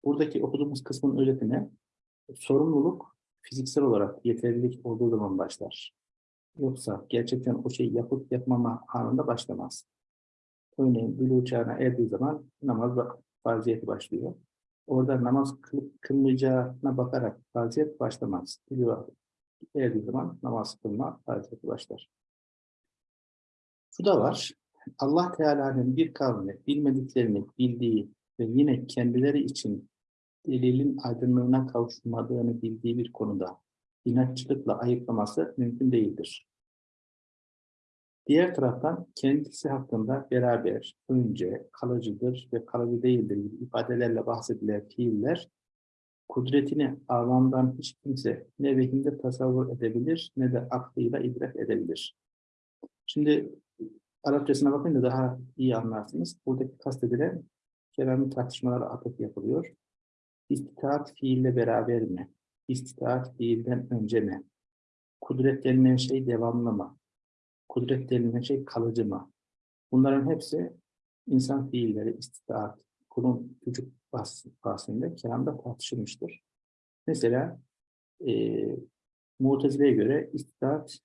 Buradaki okuduğumuz kısmın özetine sorumluluk fiziksel olarak yeterlilik olduğu zaman başlar. Yoksa gerçekten o şeyi yapıp yapmama anında başlamaz. Örneğin bülü çağına erdiği zaman namaz farziyeti başlıyor. Orada namaz kılıp kılmayacağına bakarak faziyet başlamaz. Biliyor, erdiği zaman namaz kılma faziyeti başlar. Şu da var. Allah Teala'nın bir kavmi bilmediklerini bildiği ve yine kendileri için delilin aydınlığına kavuşmadığını bildiği bir konuda inatçılıkla ayıklaması mümkün değildir. Diğer taraftan kendisi hakkında beraber, önce, kalıcıdır ve kalıcı değildir gibi ifadelerle bahsedilen fiiller, kudretini avamdan hiç kimse ne vehimde tasavvur edebilir ne de aklıyla idrak edebilir. Şimdi Arapçasına bakınca daha iyi anlarsınız. Buradaki kastedilen kelamın tartışmalara atıf yapılıyor. İstitaat fiille beraber mi? İstitaat fiilden önce mi? Kudret denilen şey devamlı mı? Kudret denilen şey kalıcı mı? Bunların hepsi insan fiilleri, istitaat, kulun gücü bahsinde kelamda tartışılmıştır. Mesela e, Mutezile'ye göre istitaat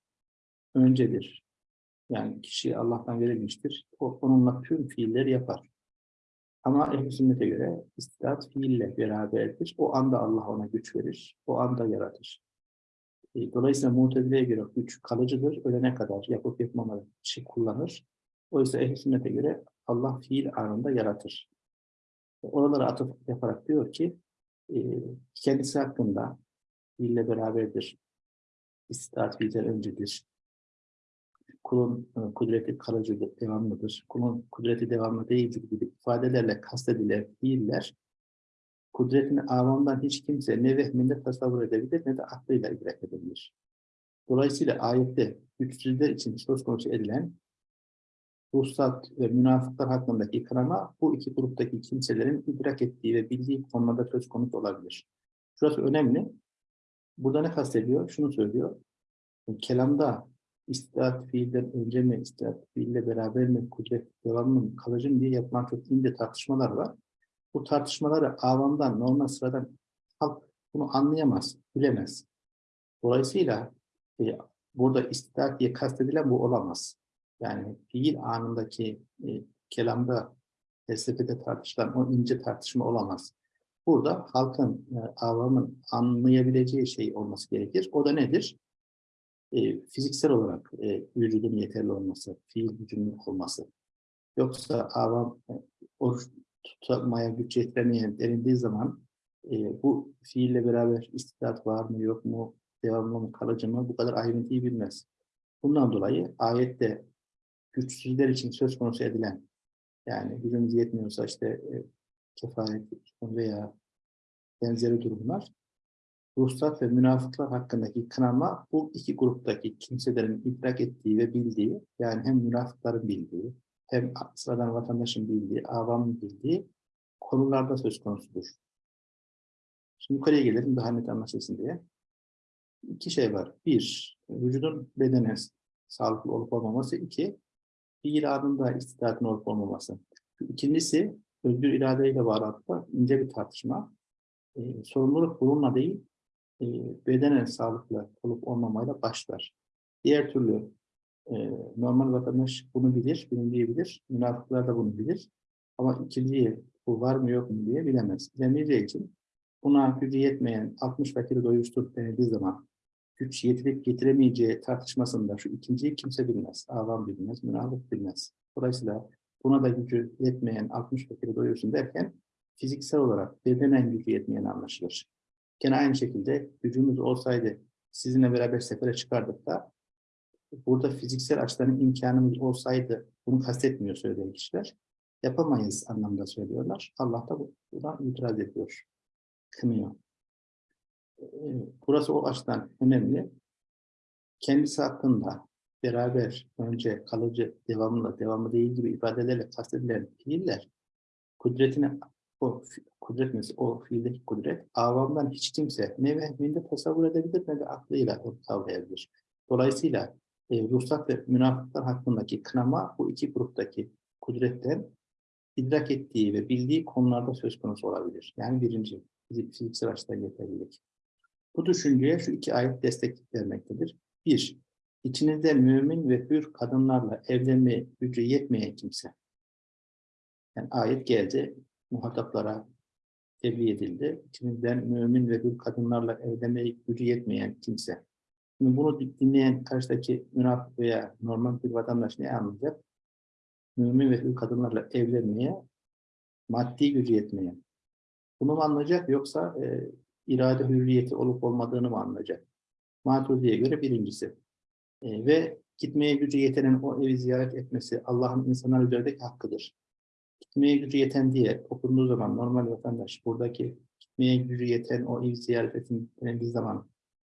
öncedir. Yani kişi Allah'tan verilmiştir. O, onunla tüm fiilleri yapar. Ama ehl sünnete göre istitaat fiille beraberdir. O anda Allah ona güç verir. O anda yaratır. E, dolayısıyla Mutezile'ye göre güç kalıcıdır. Ölene kadar yapıp yapmamalı kişi kullanır. Oysa ehl sünnete göre Allah fiil anında yaratır. Oralara atıf yaparak diyor ki e, kendisi hakkında fiille beraberdir. İstitaat fiilden öncedir kulun e, kudreti kalıcıdır, devamlıdır, kulun kudreti devamlı değildir gibi ifadelerle kastedilen fiiller, kudretini avamdan hiç kimse ne vehminde tasavvur edebilir ne de aklıyla idrak edebilir. Dolayısıyla ayette güçsüzler için söz konusu edilen ruhsat ve münafıklar hakkındaki kınama bu iki gruptaki kimselerin idrak ettiği ve bildiği konularda söz konusu olabilir. Şurası önemli. Burada ne kastediyor? Şunu söylüyor. Kelamda İstidat fiilden önce mi, istidat fiille beraber mi, kudret devam mı, kalıcı mı diye çok ince tartışmalar var. Bu tartışmaları avamdan, normal sıradan halk bunu anlayamaz, bilemez. Dolayısıyla e, burada istidat diye kastedilen bu olamaz. Yani fiil anındaki e, kelamda, felsefede tartışılan o ince tartışma olamaz. Burada halkın, e, avamın anlayabileceği şey olması gerekir. O da nedir? E, fiziksel olarak e, vücudun yeterli olması, fiil gücünün olması. Yoksa avam e, oruç tutmaya güç yetiremeyen derindiği zaman e, bu fiille beraber istidat var mı yok mu, devamlı mı kalıcı mı bu kadar ayrıntıyı bilmez. Bundan dolayı ayette güçsüzler için söz konusu edilen yani gücümüz yetmiyorsa işte e, kefaret veya benzeri durumlar ruhsat ve münafıklar hakkındaki kınama bu iki gruptaki kimselerin idrak ettiği ve bildiği, yani hem münafıkların bildiği, hem sıradan vatandaşın bildiği, avamın bildiği konularda söz konusudur. Şimdi yukarıya gelelim daha net anlaşılsın diye. İki şey var. Bir, vücudun bedene sağlıklı olup olmaması. İki, fiil adında istidatın olup olmaması. İkincisi, özgür iradeyle bağlantıda ince bir tartışma. Ee, sorumluluk bununla değil, e, bedenen sağlıklı olup olmamayla başlar. Diğer türlü e, normal vatandaş bunu bilir, bilinmeyebilir. Münafıklar da bunu bilir. Ama ikinciyi bu var mı yok mu diye bilemez. Bilemeyeceği için buna gücü yetmeyen 60 fakiri doyuştur denildiği zaman güç yetirip getiremeyeceği tartışmasında şu ikinciyi kimse bilmez. Avam bilmez, münafık bilmez. Dolayısıyla buna da gücü yetmeyen 60 fakiri doyursun derken fiziksel olarak bedenen gücü yetmeyen anlaşılır. Gene aynı şekilde gücümüz olsaydı sizinle beraber sefere çıkardık da burada fiziksel açıdan imkanımız olsaydı bunu kastetmiyor söyleyen kişiler. Yapamayız anlamda söylüyorlar. Allah da buna itiraz ediyor. Kınıyor. Ee, burası o açıdan önemli. Kendisi hakkında beraber, önce, kalıcı, devamlı, devamlı değil gibi ifadelerle kastedilen fiiller kudretini o kudret mesela, o fiildeki kudret, avamdan hiç kimse ne vehminde tasavvur edebilir ne de aklıyla kavrayabilir. Dolayısıyla e, ruhsat ve münafıklar hakkındaki kınama bu iki gruptaki kudretten idrak ettiği ve bildiği konularda söz konusu olabilir. Yani birinci, fiziksel açıdan yeterlilik. Bu düşünceye şu iki ayet destek vermektedir. Bir, içinizde mümin ve hür kadınlarla evlenme gücü yetmeyen kimse. Yani ayet geldi, muhataplara tebliğ edildi. İçimizden mümin ve hür kadınlarla evlenmeye gücü yetmeyen kimse. Şimdi bunu dinleyen karşıdaki münafık veya normal bir vatandaş ne anlayacak? Mümin ve hür kadınlarla evlenmeye maddi gücü yetmeyen. Bunu mu anlayacak yoksa e, irade hürriyeti olup olmadığını mı anlayacak? Maturidi'ye göre birincisi. E, ve gitmeye gücü yetenin o evi ziyaret etmesi Allah'ın insanlar üzerindeki hakkıdır. Gitmeye gücü yeten diye okunduğu zaman normal vatandaş buradaki gitmeye gücü yeten o evi ziyaret ettiği zaman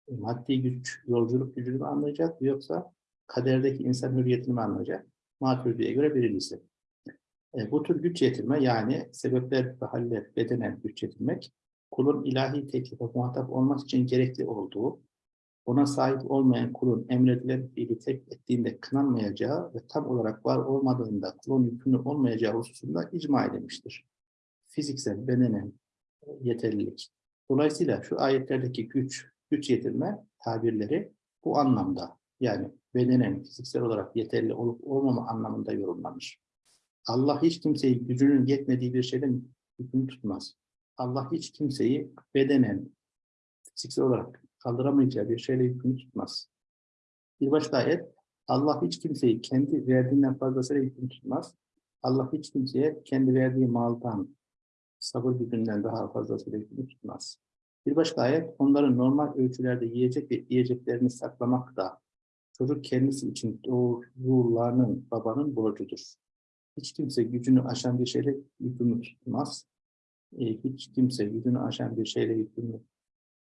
e, maddi güç, yolculuk gücünü mü anlayacak yoksa kaderdeki insan hürriyetini mi anlayacak? Maturidi'ye göre birincisi. E, bu tür güç yetirme yani sebepler ve haller bedenen güç yetirmek kulun ilahi teklife muhatap olması için gerekli olduğu, ona sahip olmayan kulun emredilen fiili tek ettiğinde kınanmayacağı ve tam olarak var olmadığında kulun yükümlü olmayacağı hususunda icma edilmiştir. Fiziksel, bedenen yeterlilik. Dolayısıyla şu ayetlerdeki güç, güç yetirme tabirleri bu anlamda yani bedenen, fiziksel olarak yeterli olup olmama anlamında yorumlanır. Allah hiç kimseyi gücünün yetmediği bir şeyden hüküm tutmaz. Allah hiç kimseyi bedenen, fiziksel olarak kaldıramayacağı bir şeyle hüküm tutmaz. Bir başka ayet, Allah hiç kimseyi kendi verdiğinden fazlasıyla hüküm tutmaz. Allah hiç kimseye kendi verdiği maldan, sabır gücünden daha fazlasıyla hüküm tutmaz. Bir başka ayet, onların normal ölçülerde yiyecek ve yiyeceklerini saklamak da çocuk kendisi için doğrularının babanın borcudur. Hiç kimse gücünü aşan bir şeyle yükümlü tutmaz. E, hiç kimse gücünü aşan bir şeyle yükümlü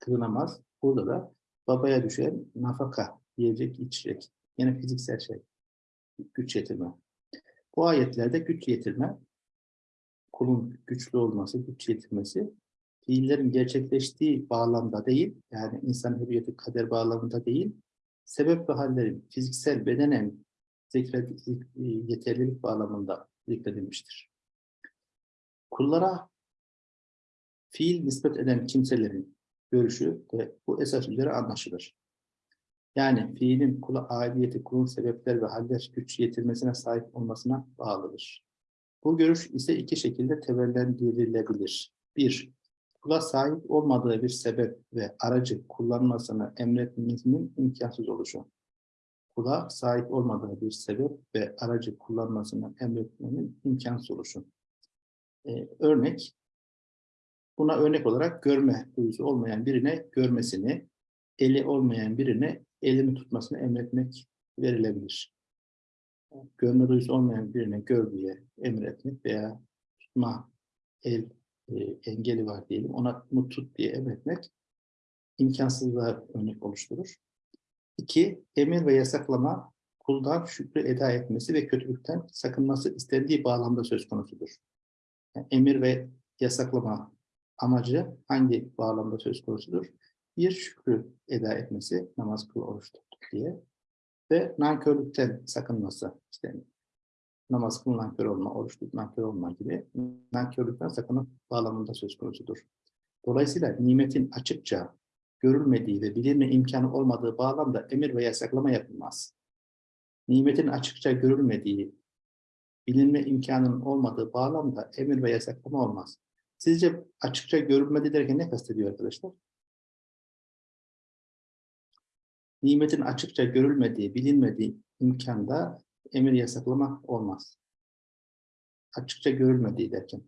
kılınamaz. Burada da babaya düşen nafaka, yiyecek, içecek. Yine fiziksel şey. Güç yetirme. Bu ayetlerde güç yetirme, kulun güçlü olması, güç yetirmesi, fiillerin gerçekleştiği bağlamda değil, yani insan hürriyeti kader bağlamında değil, sebep ve hallerin fiziksel, bedenen zikret, yeterlilik bağlamında zikredilmiştir. Kullara fiil nispet eden kimselerin görüşü de bu esas üzere anlaşılır. Yani fiilin kula aidiyeti kulun sebepler ve haller güç yetirmesine sahip olmasına bağlıdır. Bu görüş ise iki şekilde tevellendirilebilir. Bir, kula sahip olmadığı bir sebep ve aracı kullanmasını emretmesinin imkansız oluşu kula sahip olmadığı bir sebep ve aracı kullanmasını emretmenin imkansız oluşu. Ee, örnek, buna örnek olarak görme duyusu olmayan birine görmesini, eli olmayan birine elini tutmasını emretmek verilebilir. Görme duyusu olmayan birine gör diye emretmek veya tutma el e, engeli var diyelim, ona bunu tut diye emretmek imkansızlığa örnek oluşturur. İki, emir ve yasaklama kuldan şükrü eda etmesi ve kötülükten sakınması istendiği bağlamda söz konusudur. Yani emir ve yasaklama amacı hangi bağlamda söz konusudur? Bir, şükrü eda etmesi, namaz kıl, oruç tuttuk diye ve nankörlükten sakınması isteniyor. Namaz kıl, nankör olma, oruç tut, nankör olma gibi nankörlükten sakınıp bağlamında söz konusudur. Dolayısıyla nimetin açıkça görülmediği ve bilinme imkanı olmadığı bağlamda emir ve yasaklama yapılmaz. Nimetin açıkça görülmediği, bilinme imkanının olmadığı bağlamda emir ve yasaklama olmaz. Sizce açıkça görülmedi derken ne kastediyor arkadaşlar? Nimetin açıkça görülmediği, bilinmediği imkanda emir yasaklama olmaz. Açıkça görülmediği derken.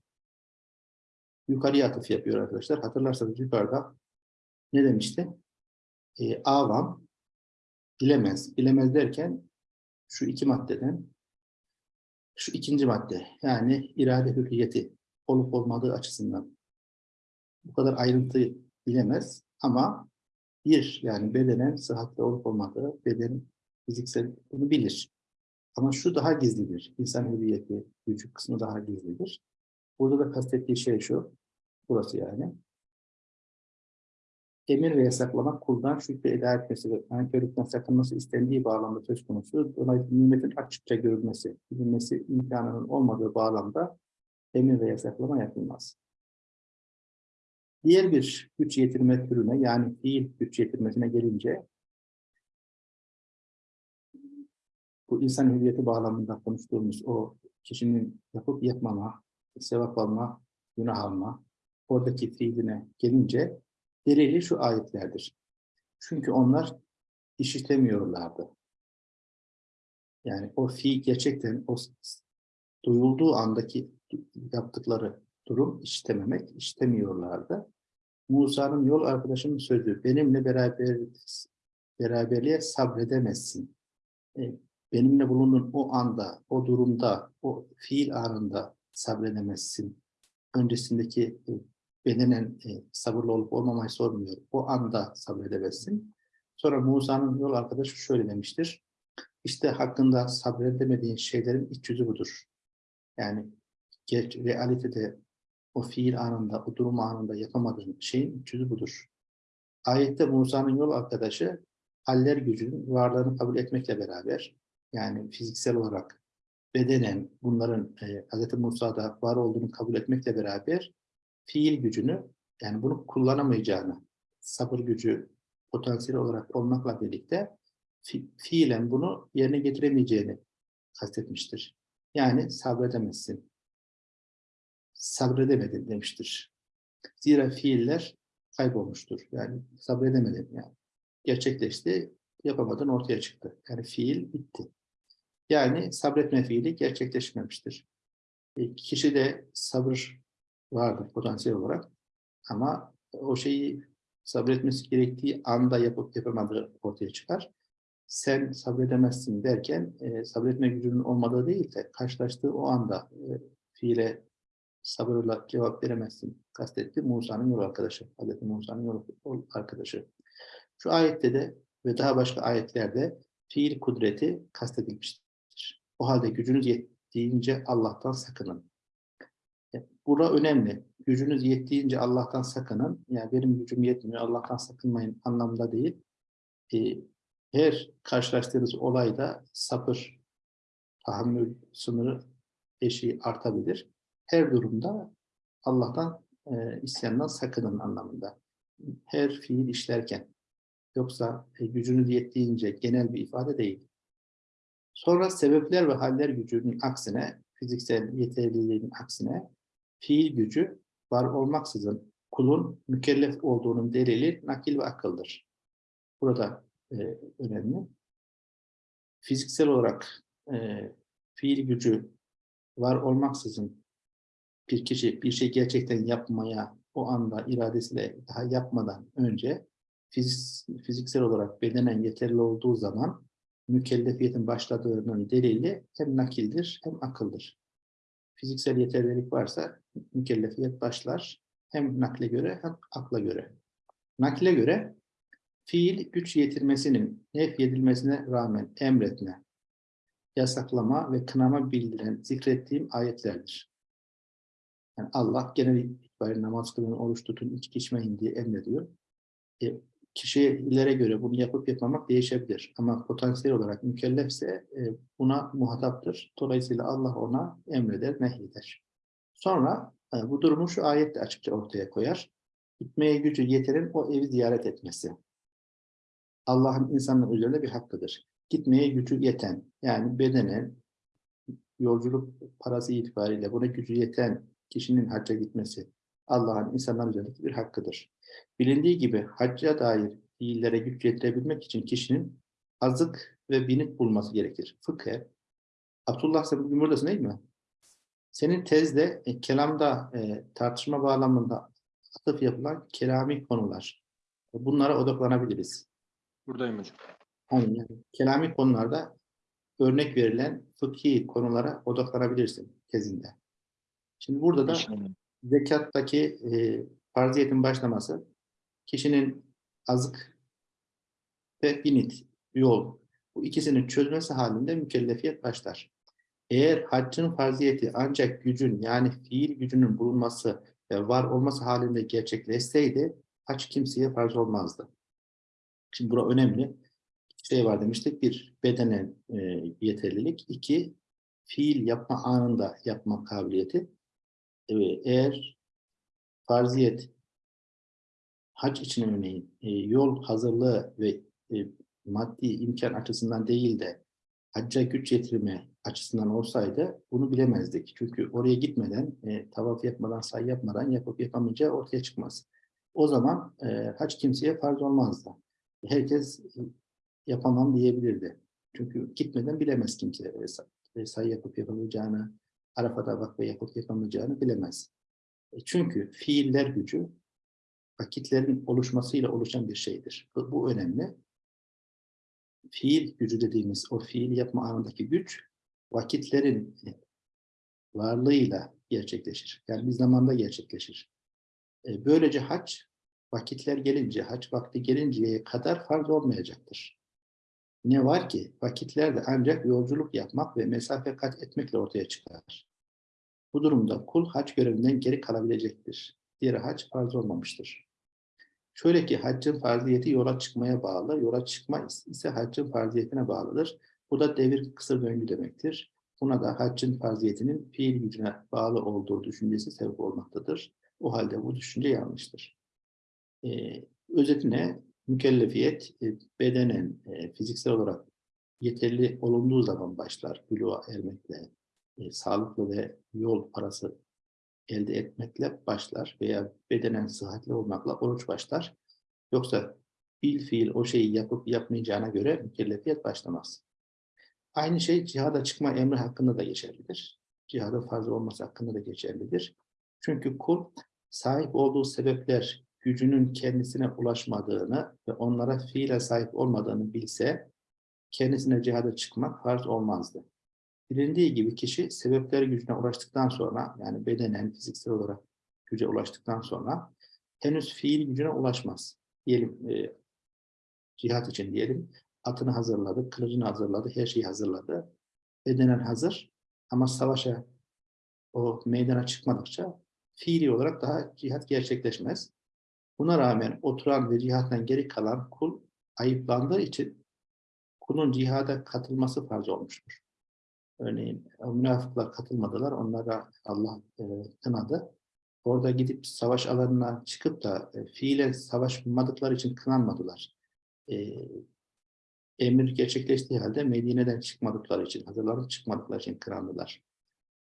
Yukarıya atıf yapıyor arkadaşlar. Hatırlarsanız yukarıda ne demişti? E, avam bilemez. Bilemez derken şu iki maddeden şu ikinci madde yani irade hürriyeti olup olmadığı açısından bu kadar ayrıntı bilemez ama bir yani bedenen sıhhatli olup olmadığı beden fiziksel bunu bilir. Ama şu daha gizlidir. İnsan hürriyeti, vücut kısmı daha gizlidir. Burada da kastettiği şey şu. Burası yani emir ve yasaklamak kuldan şüphe eda etmesi ve nankörlükten sakınması istendiği bağlamda söz konusu. Dolayısıyla nimetin açıkça görülmesi, bilinmesi imkanının olmadığı bağlamda emir ve yasaklama yapılmaz. Diğer bir güç yetirme türüne yani fiil güç yetirmesine gelince bu insan hüviyeti bağlamında konuştuğumuz o kişinin yapıp yapmama, sevap alma, günah alma, oradaki fiiline gelince Delili şu ayetlerdir. Çünkü onlar işitemiyorlardı. Yani o fi gerçekten o duyulduğu andaki yaptıkları, durum istememek, istemiyorlardı. Musa'nın yol arkadaşının sözü benimle beraber beraberliğe sabredemezsin. E, benimle bulunduğun o anda, o durumda, o fiil anında sabredemezsin. Öncesindeki e, bedenen e, sabırlı olup olmamayı sormuyor. O anda sabredemezsin. Sonra Musa'nın yol arkadaşı şöyle demiştir. İşte hakkında sabredemediğin şeylerin iç yüzü budur. Yani realitede o fiil anında, o durum anında yapamadığın şeyin iç yüzü budur. Ayette Musa'nın yol arkadaşı haller gücünün varlığını kabul etmekle beraber yani fiziksel olarak bedenen bunların e, Hz. Musa'da var olduğunu kabul etmekle beraber fiil gücünü yani bunu kullanamayacağını, sabır gücü potansiyel olarak olmakla birlikte fi, fiilen bunu yerine getiremeyeceğini kastetmiştir. Yani sabredemezsin. Sabredemedin demiştir. Zira fiiller kaybolmuştur. Yani sabredemedin yani. Gerçekleşti, yapamadın ortaya çıktı. Yani fiil bitti. Yani sabretme fiili gerçekleşmemiştir. E, kişi de sabır vardır potansiyel olarak ama o şeyi sabretmesi gerektiği anda yapıp yapamadığı ortaya çıkar. Sen sabredemezsin derken e, sabretme gücünün olmadığı değil de karşılaştığı o anda e, fiile sabırla cevap veremezsin kastetti Musa'nın yol arkadaşı. Hazreti Musa'nın yol arkadaşı. Şu ayette de ve daha başka ayetlerde fiil kudreti kastedilmiştir. O halde gücünüz yettiğince Allah'tan sakının. Bura önemli. Gücünüz yettiğince Allah'tan sakının. Yani benim gücüm yetmiyor, Allah'tan sakınmayın anlamda değil. Ee, her karşılaştığınız olayda sabır, tahammül sınırı eşiği artabilir. Her durumda Allah'tan e, isyandan sakının anlamında. Her fiil işlerken. Yoksa e, gücünüz yettiğince genel bir ifade değil. Sonra sebepler ve haller gücünün aksine, fiziksel yeterliliğin aksine fiil gücü var olmaksızın kulun mükellef olduğunun delili nakil ve akıldır. Burada e, önemli. Fiziksel olarak e, fiil gücü var olmaksızın bir kişi bir şey gerçekten yapmaya o anda iradesiyle daha yapmadan önce fizik, fiziksel olarak bedenen yeterli olduğu zaman mükellefiyetin başladığının delili hem nakildir hem akıldır. Fiziksel yeterlilik varsa mükellefiyet başlar hem nakle göre hem akla göre. Nakle göre fiil güç yetirmesinin nef edilmesine rağmen emretme, yasaklama ve kınama bildiren zikrettiğim ayetlerdir. Yani Allah genel itibariyle namaz kılın, oruç tutun, içki içmeyin diye emrediyor. E, kişilere göre bunu yapıp yapmamak değişebilir. Ama potansiyel olarak mükellefse e, buna muhataptır. Dolayısıyla Allah ona emreder, nehyeder. Sonra e, bu durumu şu ayette açıkça ortaya koyar. Gitmeye gücü yeterin o evi ziyaret etmesi. Allah'ın insanın üzerinde bir hakkıdır. Gitmeye gücü yeten, yani bedenen, yolculuk parası itibariyle buna gücü yeten kişinin hacca gitmesi Allah'ın insanlar üzerindeki bir hakkıdır. Bilindiği gibi hacca dair fiillere güç yetirebilmek için kişinin azık ve binip bulması gerekir. Fıkhe, Abdullah sen bugün buradasın değil mi? Senin tezde, e, kelamda, e, tartışma bağlamında atıf yapılan kelami konular. Bunlara odaklanabiliriz. Buradayım hocam. Aynen. Yani, kelami konularda örnek verilen fıkhi konulara odaklanabilirsin tezinde. Şimdi burada da zekattaki e, farziyetin başlaması kişinin azık ve binit, yol bu ikisini çözmesi halinde mükellefiyet başlar. Eğer haccın farziyeti ancak gücün yani fiil gücünün bulunması ve var olması halinde gerçekleşseydi hac kimseye farz olmazdı. Şimdi bura önemli. İki şey var demiştik. Bir, bedenen e, yeterlilik. iki fiil yapma anında yapma kabiliyeti. E, eğer farziyet hac için örneğin e, yol hazırlığı ve e, maddi imkan açısından değil de hacca güç yetirme açısından olsaydı bunu bilemezdik. Çünkü oraya gitmeden, e, tavaf yapmadan, say yapmadan yapıp yapamayacağı ortaya çıkmaz. O zaman e, hac kimseye farz olmazdı. Herkes e, yapamam diyebilirdi. Çünkü gitmeden bilemez kimse e, say, say yapıp yapamayacağını, Arafat'a vakfe yapıp yapamayacağını bilemez. E, Çünkü fiiller gücü vakitlerin oluşmasıyla oluşan bir şeydir. Bu, bu önemli. Fiil gücü dediğimiz o fiil yapma anındaki güç vakitlerin e, varlığıyla gerçekleşir. Yani bir zamanda gerçekleşir. E, Böylece hac vakitler gelince, hac vakti gelinceye kadar farz olmayacaktır. Ne var ki vakitlerde ancak yolculuk yapmak ve mesafe kat etmekle ortaya çıkar. Bu durumda kul hac görevinden geri kalabilecektir. Diğer hac farz olmamıştır. Şöyle ki haccın farziyeti yola çıkmaya bağlı, yola çıkma ise haccın farziyetine bağlıdır. Bu da devir kısır döngü demektir. Buna da haccın farziyetinin fiil gücüne bağlı olduğu düşüncesi sebep olmaktadır. O halde bu düşünce yanlıştır. Ee, özetine mükellefiyet e, bedenen, e, fiziksel olarak yeterli olunduğu zaman başlar. Buluğa ermekle, e, sağlıklı ve yol parası elde etmekle başlar veya bedenen sıhhatli olmakla oruç başlar. Yoksa fiil fiil o şeyi yapıp yapmayacağına göre mükellefiyet başlamaz. Aynı şey cihada çıkma emri hakkında da geçerlidir. Cihada farz olması hakkında da geçerlidir. Çünkü kul sahip olduğu sebepler gücünün kendisine ulaşmadığını ve onlara fiile sahip olmadığını bilse kendisine cihada çıkmak farz olmazdı. Bilindiği gibi kişi sebepler gücüne ulaştıktan sonra yani bedenen, fiziksel olarak güce ulaştıktan sonra henüz fiil gücüne ulaşmaz. Diyelim e, cihat için diyelim atını hazırladı, kılıcını hazırladı, her şeyi hazırladı. Bedenen hazır ama savaşa o meydana çıkmadıkça fiili olarak daha cihat gerçekleşmez. Buna rağmen oturan ve cihattan geri kalan kul ayıplandığı için kulun cihada katılması farz olmuştur. Örneğin o münafıklar katılmadılar, onlara Allah e, kınadı. Orada gidip savaş alanına çıkıp da e, fiile savaşmadıkları için kınanmadılar. E, emir gerçekleştiği halde Medine'den çıkmadıkları için, hazırlanıp çıkmadıkları için kınandılar.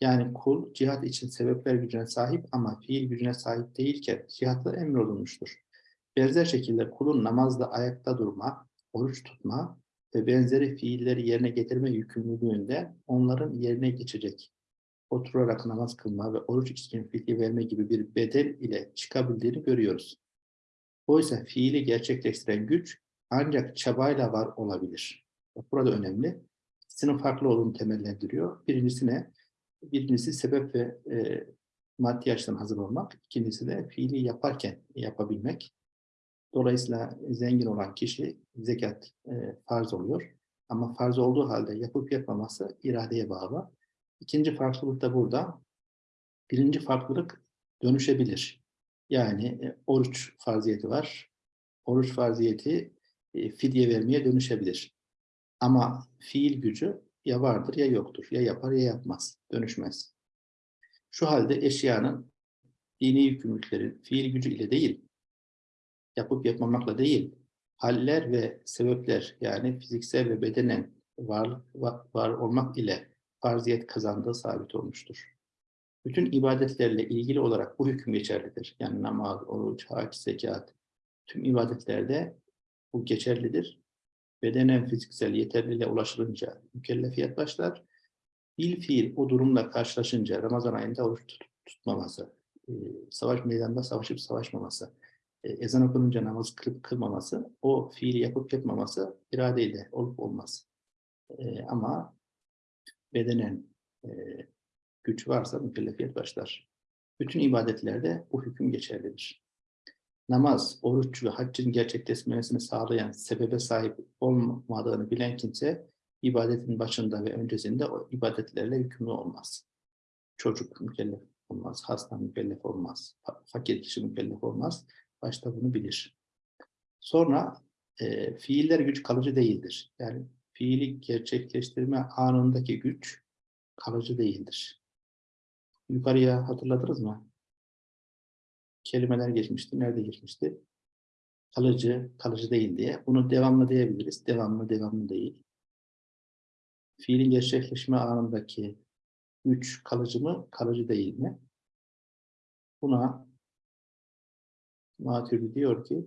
Yani kul cihat için sebepler gücüne sahip ama fiil gücüne sahip değilken cihatla emrolunmuştur. Benzer şekilde kulun namazda ayakta durma, oruç tutma ve benzeri fiilleri yerine getirme yükümlülüğünde onların yerine geçecek. Oturarak namaz kılma ve oruç için fiili verme gibi bir bedel ile çıkabildiğini görüyoruz. Oysa fiili gerçekleştiren güç ancak çabayla var olabilir. Burada önemli. İkisinin farklı olduğunu temellendiriyor. Birincisi ne? Birincisi sebep ve e, maddi açıdan hazır olmak. İkincisi de fiili yaparken yapabilmek. Dolayısıyla zengin olan kişi zekat e, farz oluyor. Ama farz olduğu halde yapıp yapmaması iradeye bağlı. İkinci farklılık da burada. Birinci farklılık dönüşebilir. Yani e, oruç farziyeti var. Oruç farziyeti e, fidye vermeye dönüşebilir. Ama fiil gücü ya vardır ya yoktur. Ya yapar ya yapmaz. Dönüşmez. Şu halde eşyanın dini yükümlülükleri fiil gücü ile değil, yapıp yapmamakla değil, haller ve sebepler yani fiziksel ve bedenen var, var olmak ile farziyet kazandığı sabit olmuştur. Bütün ibadetlerle ilgili olarak bu hüküm geçerlidir. Yani namaz, oruç, hac, zekat, tüm ibadetlerde bu geçerlidir. Bedenen fiziksel yeterliliğe ulaşılınca mükellefiyet başlar. Bil fiil o durumla karşılaşınca Ramazan ayında oruç tutmaması, savaş meydanında savaşıp savaşmaması, ezan okununca namaz kılıp kılmaması, o fiili yapıp yapmaması iradeyle olup olmaz. Ama bedenen güç varsa mükellefiyet başlar. Bütün ibadetlerde bu hüküm geçerlidir namaz, oruç ve haccın gerçekleşmesini sağlayan sebebe sahip olmadığını bilen kimse ibadetin başında ve öncesinde o ibadetlerle yükümlü olmaz. Çocuk mükellef olmaz, hasta mükellef olmaz, fakir kişi mükellef olmaz. Başta bunu bilir. Sonra e, fiiller güç kalıcı değildir. Yani fiili gerçekleştirme anındaki güç kalıcı değildir. Yukarıya hatırladınız mı? Kelimeler geçmişti. Nerede geçmişti? Kalıcı, kalıcı değil diye. Bunu devamlı diyebiliriz. Devamlı, devamlı değil. Fiilin gerçekleşme anındaki güç kalıcı mı, kalıcı değil mi? Buna Maturidi diyor ki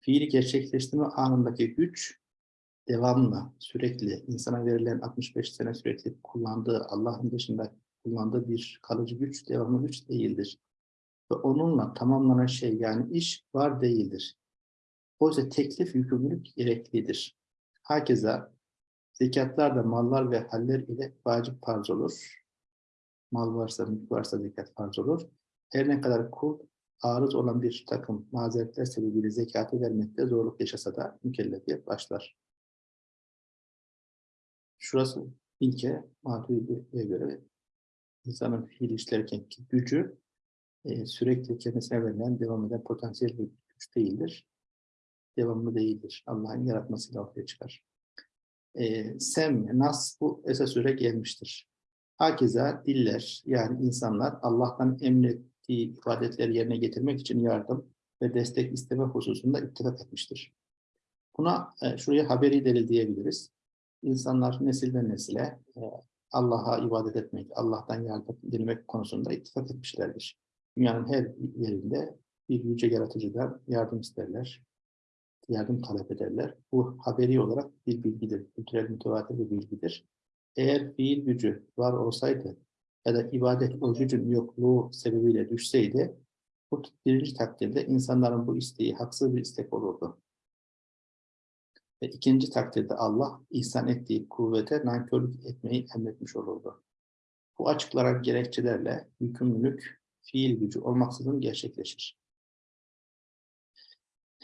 fiili gerçekleştirme anındaki güç devamlı, sürekli insana verilen 65 sene sürekli kullandığı Allah'ın dışında kullandığı bir kalıcı güç, devamlı güç değildir. Ve onunla tamamlanan şey yani iş var değildir. Oysa teklif yükümlülük gereklidir. Hakeza zekatlar da mallar ve haller ile vacip farz olur. Mal varsa, mülk varsa zekat farz olur. Her ne kadar kul arız olan bir takım mazeretler sebebiyle zekatı vermekte zorluk yaşasa da mükellefiyet başlar. Şurası ilke Maturidi'ye göre insanın fiil işlerken ki gücü e, sürekli kendisine verilen, devam eden potansiyel bir güç değildir. Devamlı değildir. Allah'ın yaratmasıyla ortaya çıkar. E, sem, nas bu esas süre gelmiştir. Hakeza diller yani insanlar Allah'tan emrettiği ibadetleri yerine getirmek için yardım ve destek isteme hususunda ittifak etmiştir. Buna e, şuraya haberi delil diyebiliriz. İnsanlar nesilden nesile e, Allah'a ibadet etmek, Allah'tan yardım dilemek konusunda ittifak etmişlerdir. Dünyanın her yerinde bir yüce yaratıcıdan yardım isterler, yardım talep ederler. Bu haberi olarak bir bilgidir, kültürel mütevatir bir bilgidir. Eğer fiil gücü var olsaydı ya da ibadet o gücün yokluğu sebebiyle düşseydi, bu birinci takdirde insanların bu isteği haksız bir istek olurdu. Ve ikinci takdirde Allah ihsan ettiği kuvvete nankörlük etmeyi emretmiş olurdu. Bu açıklanan gerekçelerle yükümlülük fiil gücü olmaksızın gerçekleşir.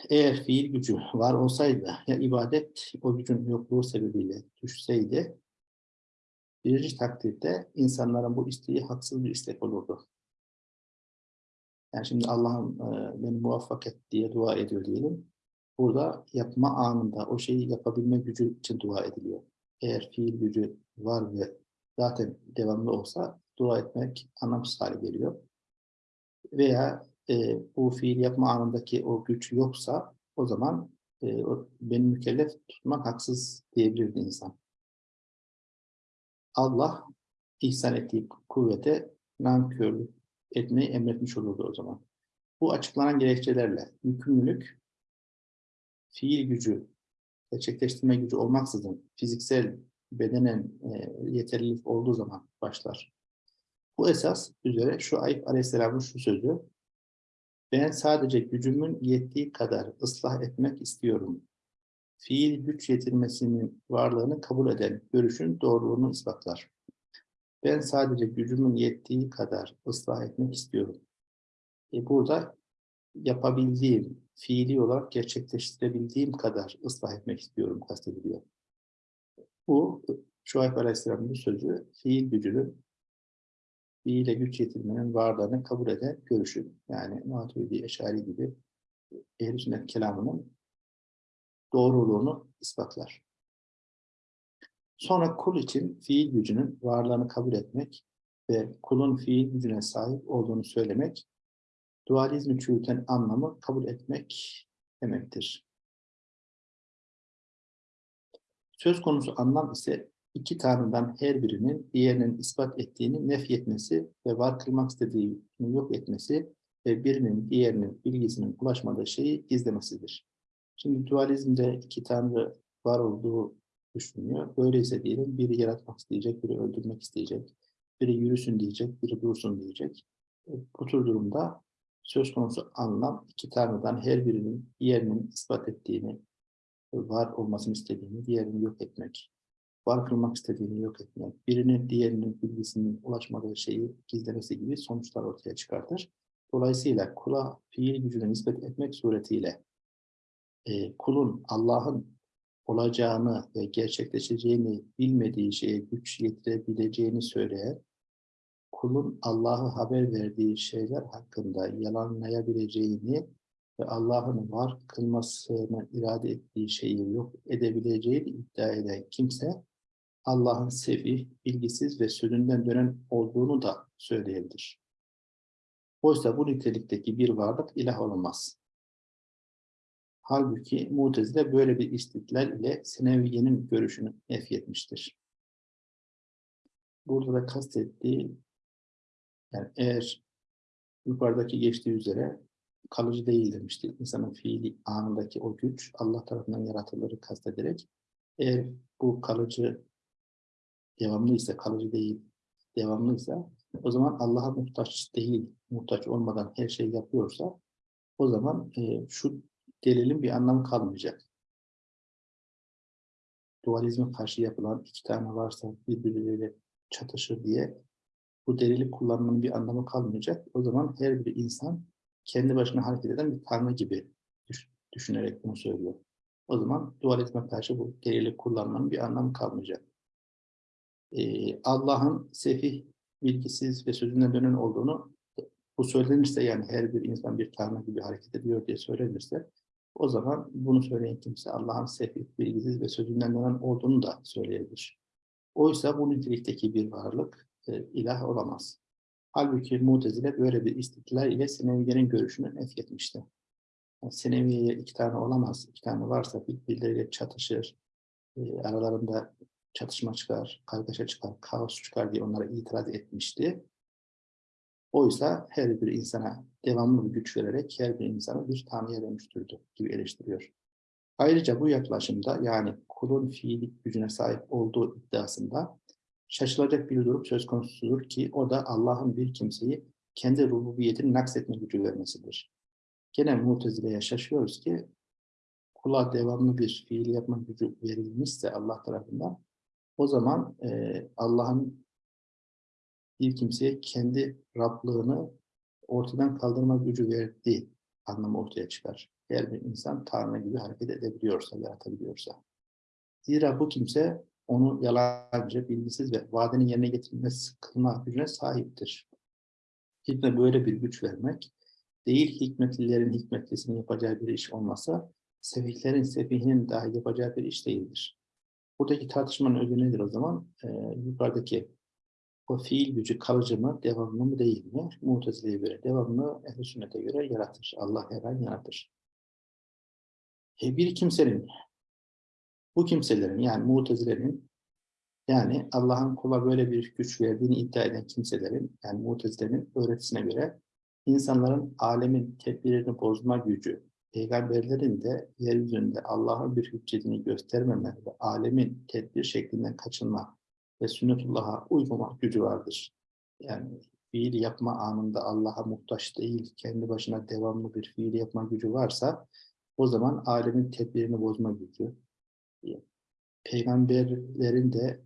Eğer fiil gücü var olsaydı ya ibadet o gücün yokluğu sebebiyle düşseydi birinci takdirde insanların bu isteği haksız bir istek olurdu. Yani şimdi Allah'ım e, beni muvaffak et diye dua ediyor diyelim. Burada yapma anında o şeyi yapabilme gücü için dua ediliyor. Eğer fiil gücü var ve zaten devamlı olsa dua etmek anlamsız hale geliyor. Veya e, bu fiil yapma anındaki o güç yoksa o zaman e, o, beni mükellef tutmak haksız diyebilirdi insan. Allah ihsan ettiği kuvvete nankörlük etmeyi emretmiş olurdu o zaman. Bu açıklanan gerekçelerle yükümlülük fiil gücü, gerçekleştirme gücü olmaksızın fiziksel, bedenen e, yeterlilik olduğu zaman başlar. Bu esas üzere şu Ayıp Aleyhisselam'ın şu sözü, ben sadece gücümün yettiği kadar ıslah etmek istiyorum. Fiil güç yetirmesinin varlığını kabul eden görüşün doğruluğunu ispatlar. Ben sadece gücümün yettiği kadar ıslah etmek istiyorum. E burada yapabildiğim, fiili olarak gerçekleştirebildiğim kadar ıslah etmek istiyorum kastediliyor. Bu Şuayb Aleyhisselam'ın sözü fiil gücünün fiile güç yetirmenin varlığını kabul eden görüşü. Yani Maturidi, Eşari gibi ehl sünnet kelamının doğruluğunu ispatlar. Sonra kul için fiil gücünün varlığını kabul etmek ve kulun fiil gücüne sahip olduğunu söylemek dualizmi çürüten anlamı kabul etmek demektir. Söz konusu anlam ise iki tanrıdan her birinin diğerinin ispat ettiğini nefyetmesi ve var kılmak istediğini yok etmesi ve birinin diğerinin bilgisinin ulaşmadığı şeyi gizlemesidir. Şimdi dualizmde iki tanrı var olduğu düşünüyor. Böyleyse diyelim biri yaratmak isteyecek, biri öldürmek isteyecek, biri yürüsün diyecek, biri dursun diyecek. Bu tür durumda söz konusu anlam iki tanrıdan her birinin diğerinin ispat ettiğini, var olmasını istediğini, diğerini yok etmek, var kılmak istediğini yok etmek, birinin diğerinin bilgisinin ulaşmadığı şeyi gizlemesi gibi sonuçlar ortaya çıkartır. Dolayısıyla kula fiil gücüne nispet etmek suretiyle e, kulun Allah'ın olacağını ve gerçekleşeceğini bilmediği şeye güç yetirebileceğini söyleyen kulun Allah'a haber verdiği şeyler hakkında yalanlayabileceğini ve Allah'ın var kılmasını irade ettiği şeyi yok edebileceğini iddia eden kimse Allah'ın sefi, bilgisiz ve sözünden dönen olduğunu da söyleyebilir. Oysa bu nitelikteki bir varlık ilah olamaz. Halbuki Mutezile böyle bir istidlal ile Seneviye'nin görüşünü nefyetmiştir. Burada da kastettiği yani eğer yukarıdaki geçtiği üzere kalıcı değil demiştik. İnsanın fiili anındaki o güç Allah tarafından yaratılırı kastederek eğer bu kalıcı devamlı ise kalıcı değil devamlıysa o zaman Allah'a muhtaç değil, muhtaç olmadan her şeyi yapıyorsa o zaman e, şu delilin bir anlamı kalmayacak. Dualizme karşı yapılan iki tane varsa birbirleriyle çatışır diye bu delili kullanmanın bir anlamı kalmayacak. O zaman her bir insan kendi başına hareket eden bir tanrı gibi düş- düşünerek bunu söylüyor. O zaman dualizme karşı bu delili kullanmanın bir anlamı kalmayacak. Ee, Allah'ın sefih, bilgisiz ve sözünden dönen olduğunu bu söylenirse yani her bir insan bir tanrı gibi hareket ediyor diye söylenirse o zaman bunu söyleyen kimse Allah'ın sefih, bilgisiz ve sözünden dönen olduğunu da söyleyebilir. Oysa bu nitelikteki bir varlık e, ilah olamaz. Halbuki Mutezile böyle bir istidlal ile Sineviye'nin görüşünü nefretmişti. Yani Sineviye'ye iki tane olamaz, iki tane varsa birbirleriyle çatışır, e, aralarında çatışma çıkar, kargaşa çıkar, kaos çıkar diye onlara itiraz etmişti. Oysa her bir insana devamlı bir güç vererek her bir insanı bir tanrıya dönüştürdü gibi eleştiriyor. Ayrıca bu yaklaşımda yani kulun fiilik gücüne sahip olduğu iddiasında şaşılacak bir durum söz konusudur ki o da Allah'ın bir kimseyi kendi rububiyetini naksetme gücü vermesidir. Gene Mutezile'ye şaşıyoruz ki kula devamlı bir fiil yapma gücü verilmişse Allah tarafından o zaman e, Allah'ın bir kimseye kendi Rablığını ortadan kaldırma gücü verdiği anlamı ortaya çıkar. Eğer bir insan Tanrı gibi hareket edebiliyorsa, yaratabiliyorsa. Zira bu kimse onu yalancı, bilgisiz ve vadenin yerine getirilmesi kılma gücüne sahiptir. Hikmet böyle bir güç vermek, değil hikmetlilerin hikmetlisinin yapacağı bir iş olmasa, sefihlerin sefihinin dahi yapacağı bir iş değildir. Buradaki tartışmanın özü nedir o zaman? Ee, yukarıdaki o fiil gücü kalıcı mı, devamlı mı değil mi? Mutezile'ye göre devamlı, ehl sünnete göre yaratır. Allah her an yaratır. E, bir kimsenin, bu kimselerin yani mutezilerin yani Allah'ın kula böyle bir güç verdiğini iddia eden kimselerin yani mutezilerin öğretisine göre insanların alemin tedbirini bozma gücü, peygamberlerin de yeryüzünde Allah'ın bir hüccetini göstermeme ve alemin tedbir şeklinden kaçınma ve sünnetullah'a uygulamak gücü vardır. Yani fiil yapma anında Allah'a muhtaç değil, kendi başına devamlı bir fiil yapma gücü varsa o zaman alemin tedbirini bozma gücü. Peygamberlerin de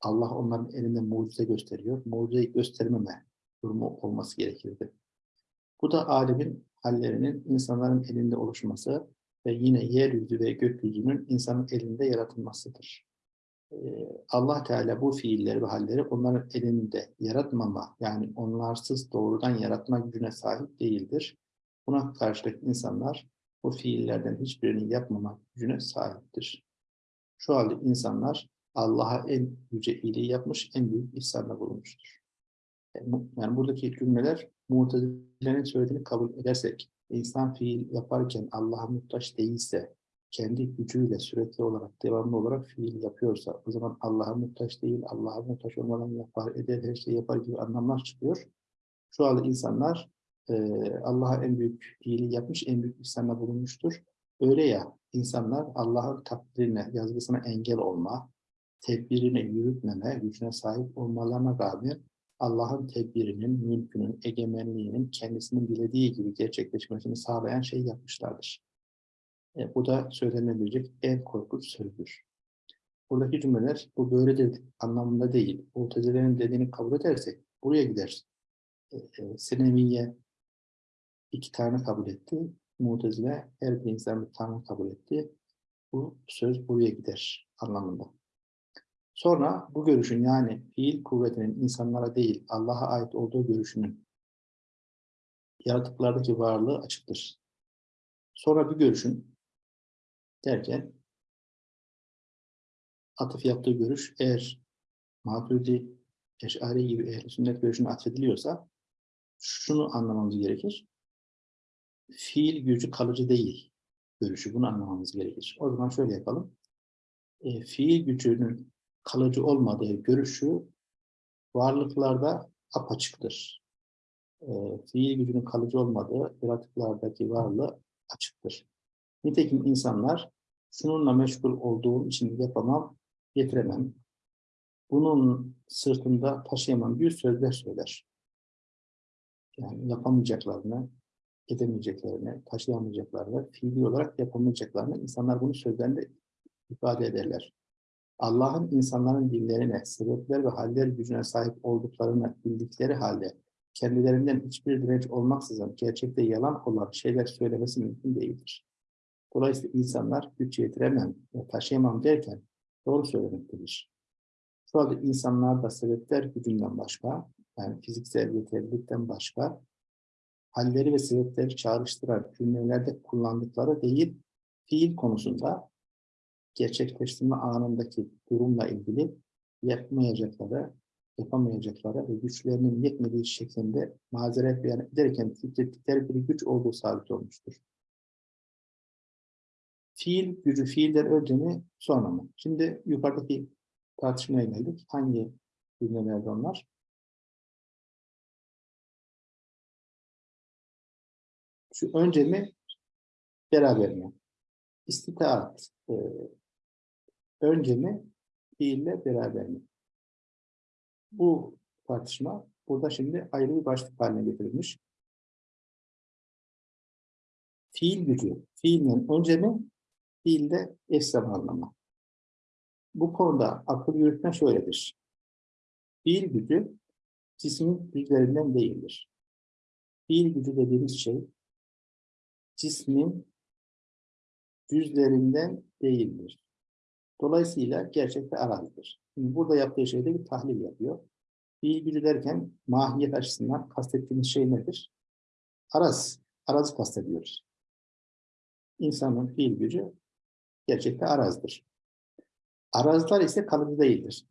Allah onların elinde mucize gösteriyor. Mucizeyi göstermeme durumu olması gerekirdi. Bu da alemin hallerinin insanların elinde oluşması ve yine yeryüzü ve gökyüzünün insanın elinde yaratılmasıdır. Allah Teala bu fiilleri ve halleri onların elinde yaratmama, yani onlarsız doğrudan yaratma gücüne sahip değildir. Buna karşılık insanlar bu fiillerden hiçbirini yapmama gücüne sahiptir. Şu halde insanlar Allah'a en yüce iyiliği yapmış, en büyük ihsanda bulunmuştur. Yani buradaki cümleler Mu'tezile'nin söylediğini kabul edersek, insan fiil yaparken Allah'a muhtaç değilse, kendi gücüyle sürekli olarak, devamlı olarak fiil yapıyorsa, o zaman Allah'a muhtaç değil, Allah'a muhtaç olmadan yapar, eder, her şeyi yapar gibi anlamlar çıkıyor. Şu anda insanlar Allah'a en büyük iyiliği yapmış, en büyük ihsanda bulunmuştur. Öyle ya, insanlar Allah'ın takdirine, yazgısına engel olma, tedbirine yürütmeme, gücüne sahip olmalarına rağmen Allah'ın tedbirinin, mülkünün, egemenliğinin kendisinin dilediği gibi gerçekleşmesini sağlayan şey yapmışlardır. E, bu da söylenebilecek en korkunç sözdür. Buradaki cümleler bu böyledir anlamında değil. Mutezilerin dediğini kabul edersek buraya gider. E, e, Seneviye iki tane kabul etti. Mutezile her bir insan bir tane kabul etti. Bu söz buraya gider anlamında. Sonra bu görüşün yani fiil kuvvetinin insanlara değil Allah'a ait olduğu görüşünün yaratıklardaki varlığı açıktır. Sonra bir görüşün derken atıf yaptığı görüş eğer Maturidi, Eş'ari gibi ehl sünnet görüşüne atfediliyorsa şunu anlamamız gerekir. Fiil gücü kalıcı değil görüşü. Bunu anlamamız gerekir. O zaman şöyle yapalım. E, fiil gücünün kalıcı olmadığı görüşü varlıklarda apaçıktır. E, fiil gücünün kalıcı olmadığı yaratıklardaki varlığı açıktır. Nitekim insanlar şununla meşgul olduğum için yapamam, getiremem. bunun sırtında taşıyamam büyük sözler söyler. Yani yapamayacaklarını, edemeyeceklerini, taşıyamayacaklarını, fiili olarak yapamayacaklarını insanlar bunu sözlerinde ifade ederler. Allah'ın insanların dillerine, sebepler ve haller gücüne sahip olduklarını bildikleri halde kendilerinden hiçbir direnç olmaksızın gerçekte yalan olan şeyler söylemesi mümkün değildir. Dolayısıyla insanlar güç yetiremem ve taşıyamam derken doğru söylemektedir. Şu anda insanlar da sebepler gücünden başka, yani fiziksel yeterlilikten başka, halleri ve sebepleri çağrıştıran cümlelerde kullandıkları değil, fiil konusunda gerçekleştirme anındaki durumla ilgili yapmayacakları, yapamayacakları ve güçlerinin yetmediği şeklinde mazeret beyan ederken titrettikleri bir güç olduğu sabit olmuştur. Fiil gücü fiilden önce mi sonra mı? Şimdi yukarıdaki tartışmaya geldik. Hangi cümlelerde onlar? Şu önce mi beraber mi? İstitaat e, önce mi fiille beraber mi? Bu tartışma burada şimdi ayrı bir başlık haline getirilmiş. Fiil gücü, fiilin önce mi, fiilde eş zamanlama. Bu konuda akıl yürütme şöyledir. Fiil gücü cismin güçlerinden değildir. Fiil gücü dediğimiz şey cismin cüzlerinden değildir. Dolayısıyla gerçekte arazidir. Şimdi burada yaptığı şeyde bir tahlil yapıyor. Fiil gücü derken mahiyet açısından kastettiğimiz şey nedir? Araz. Arazı kastediyoruz. İnsanın fiil gücü gerçekte arazdır. Arazlar ise kalıcı değildir.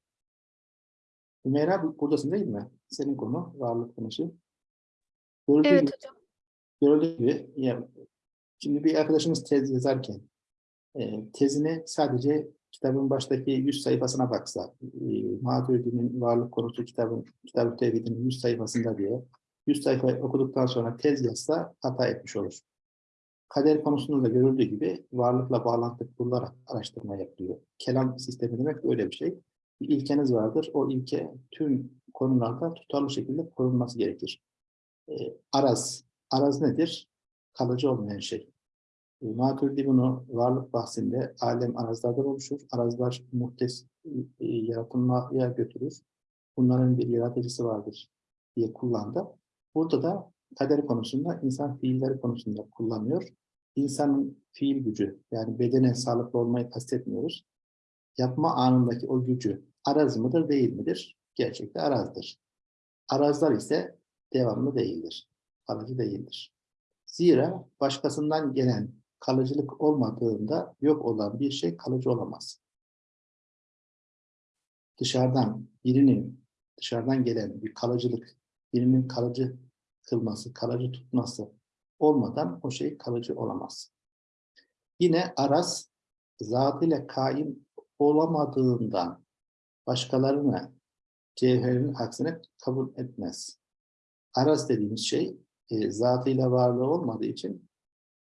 Hümeyra buradasın değil mi? Senin konu, varlık konusu. Gördüğü Evet gibi, hocam. gördüğü gibi şimdi bir arkadaşımız tez yazarken e, tezine sadece kitabın baştaki 100 sayfasına baksa, e, Maturidi'nin varlık konusu kitabın, kitab-ı tevhidinin 100 sayfasında diye 100 sayfa okuduktan sonra tez yazsa hata etmiş olur. Kader konusunda da görüldüğü gibi varlıkla bağlantı kurularak araştırma yapılıyor. Kelam sistemi demek öyle bir şey. Bir ilkeniz vardır. O ilke tüm konularda tutarlı şekilde korunması gerekir. E, araz. Araz nedir? Kalıcı olmayan şey. E, Maturidi bunu varlık bahsinde alem arazlardan oluşur. Arazlar muhtes e, yaratılmaya götürür. Bunların bir yaratıcısı vardır diye kullandı. Burada da kader konusunda, insan fiilleri konusunda kullanıyor. İnsanın fiil gücü, yani bedene sağlıklı olmayı kastetmiyoruz. Yapma anındaki o gücü araz mıdır, değil midir? Gerçekte arazdır. Arazlar ise devamlı değildir, kalıcı değildir. Zira başkasından gelen kalıcılık olmadığında yok olan bir şey kalıcı olamaz. Dışarıdan birinin, dışarıdan gelen bir kalıcılık, birinin kalıcı kılması, kalıcı tutması olmadan o şey kalıcı olamaz. Yine araz zatıyla kaim olamadığından başkalarını cevherin aksine kabul etmez. Araz dediğimiz şey e, zatıyla varlığı olmadığı için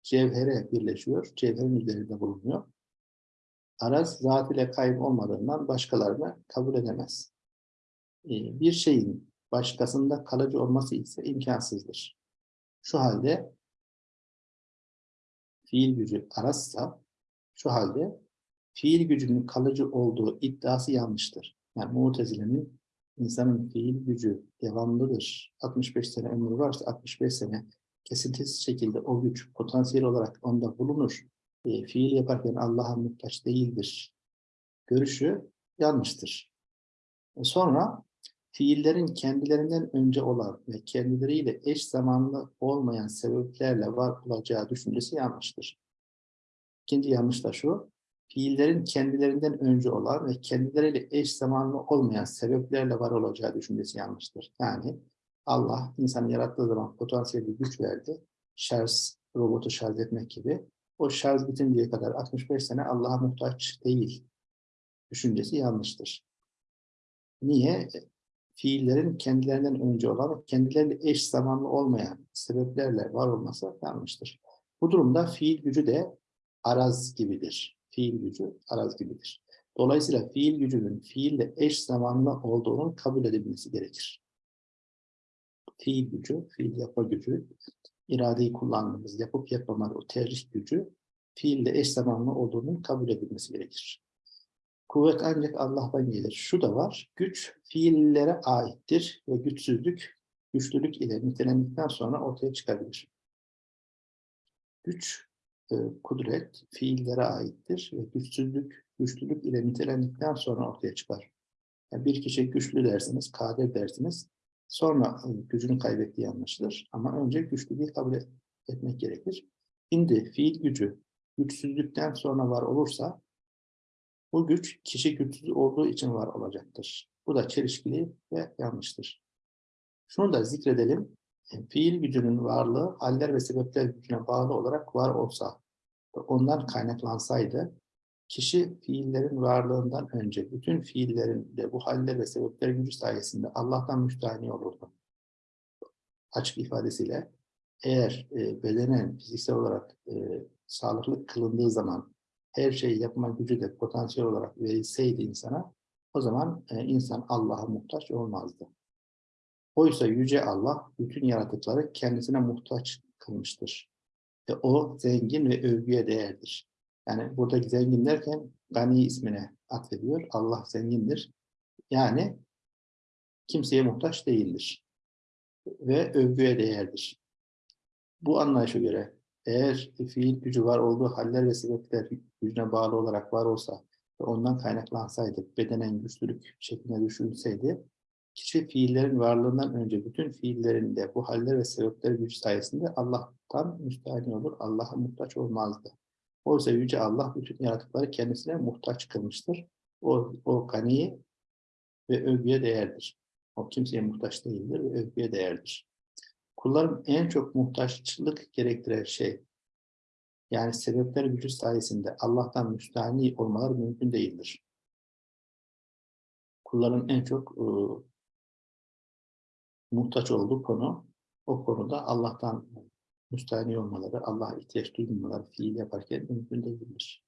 cevhere birleşiyor, cevherin üzerinde bulunuyor. Araz zatıyla kaim olmadığından başkalarını kabul edemez. E, bir şeyin başkasında kalıcı olması ise imkansızdır. Şu halde fiil gücü arazsa şu halde fiil gücünün kalıcı olduğu iddiası yanlıştır. Yani Mutezile'nin insanın fiil gücü devamlıdır. 65 sene ömrü varsa 65 sene kesintisiz şekilde o güç potansiyel olarak onda bulunur. E, fiil yaparken Allah'a muhtaç değildir. Görüşü yanlıştır. E sonra fiillerin kendilerinden önce olan ve kendileriyle eş zamanlı olmayan sebeplerle var olacağı düşüncesi yanlıştır. İkinci yanlış da şu, fiillerin kendilerinden önce olan ve kendileriyle eş zamanlı olmayan sebeplerle var olacağı düşüncesi yanlıştır. Yani Allah insanı yarattığı zaman potansiyel bir güç verdi. Şarj, robotu şarj etmek gibi. O şarj bitinceye kadar 65 sene Allah'a muhtaç değil. Düşüncesi yanlıştır. Niye? Fiillerin kendilerinden önce olan kendileriyle eş zamanlı olmayan sebeplerle var olması yanlıştır. Bu durumda fiil gücü de araz gibidir. Fiil gücü araz gibidir. Dolayısıyla fiil gücünün fiille eş zamanlı olduğunun kabul edilmesi gerekir. Fiil gücü, fiil yapma gücü, iradeyi kullandığımız yapıp yapmama o tercih gücü fiille eş zamanlı olduğunun kabul edilmesi gerekir. Kuvvet ancak Allah'tan gelir. Şu da var, güç fiillere aittir ve güçsüzlük, güçlülük ile nitelendikten sonra ortaya çıkabilir. Güç, e, kudret fiillere aittir ve güçsüzlük, güçlülük ile nitelendikten sonra ortaya çıkar. Yani bir kişi güçlü dersiniz, kadir dersiniz, sonra e, gücünü kaybettiği anlaşılır. Ama önce güçlülüğü kabul et- etmek gerekir. Şimdi fiil gücü güçsüzlükten sonra var olursa, bu güç kişi güçsüz olduğu için var olacaktır. Bu da çelişkili ve yanlıştır. Şunu da zikredelim. Fiil gücünün varlığı haller ve sebepler gücüne bağlı olarak var olsa ve ondan kaynaklansaydı kişi fiillerin varlığından önce bütün fiillerin de bu haller ve sebepler gücü sayesinde Allah'tan müstahni olurdu. Açık ifadesiyle eğer e, bedenen fiziksel olarak e, sağlıklı kılındığı zaman her şeyi yapma gücü de potansiyel olarak verilseydi insana o zaman e, insan Allah'a muhtaç olmazdı. Oysa Yüce Allah bütün yaratıkları kendisine muhtaç kılmıştır. Ve o zengin ve övgüye değerdir. Yani buradaki zengin derken Gani ismine atfediyor. Allah zengindir. Yani kimseye muhtaç değildir. Ve övgüye değerdir. Bu anlayışa göre eğer fiil gücü var olduğu haller ve sebepler gücüne bağlı olarak var olsa ve ondan kaynaklansaydı, bedenen güçlülük şekline düşünseydi, kişi fiillerin varlığından önce bütün fiillerin de bu haller ve sebepler güç sayesinde Allah'tan müstahni olur, Allah'a muhtaç olmazdı. Oysa Yüce Allah bütün yaratıkları kendisine muhtaç kılmıştır. O, o gani ve övgüye değerdir. O kimseye muhtaç değildir ve övgüye değerdir. Kulların en çok muhtaçlık gerektiren şey, yani sebepler gücü sayesinde Allah'tan müstahni olmaları mümkün değildir. Kulların en çok e, muhtaç olduğu konu, o konuda Allah'tan müstahni olmaları, Allah'a ihtiyaç duymaları fiil yaparken mümkün değildir.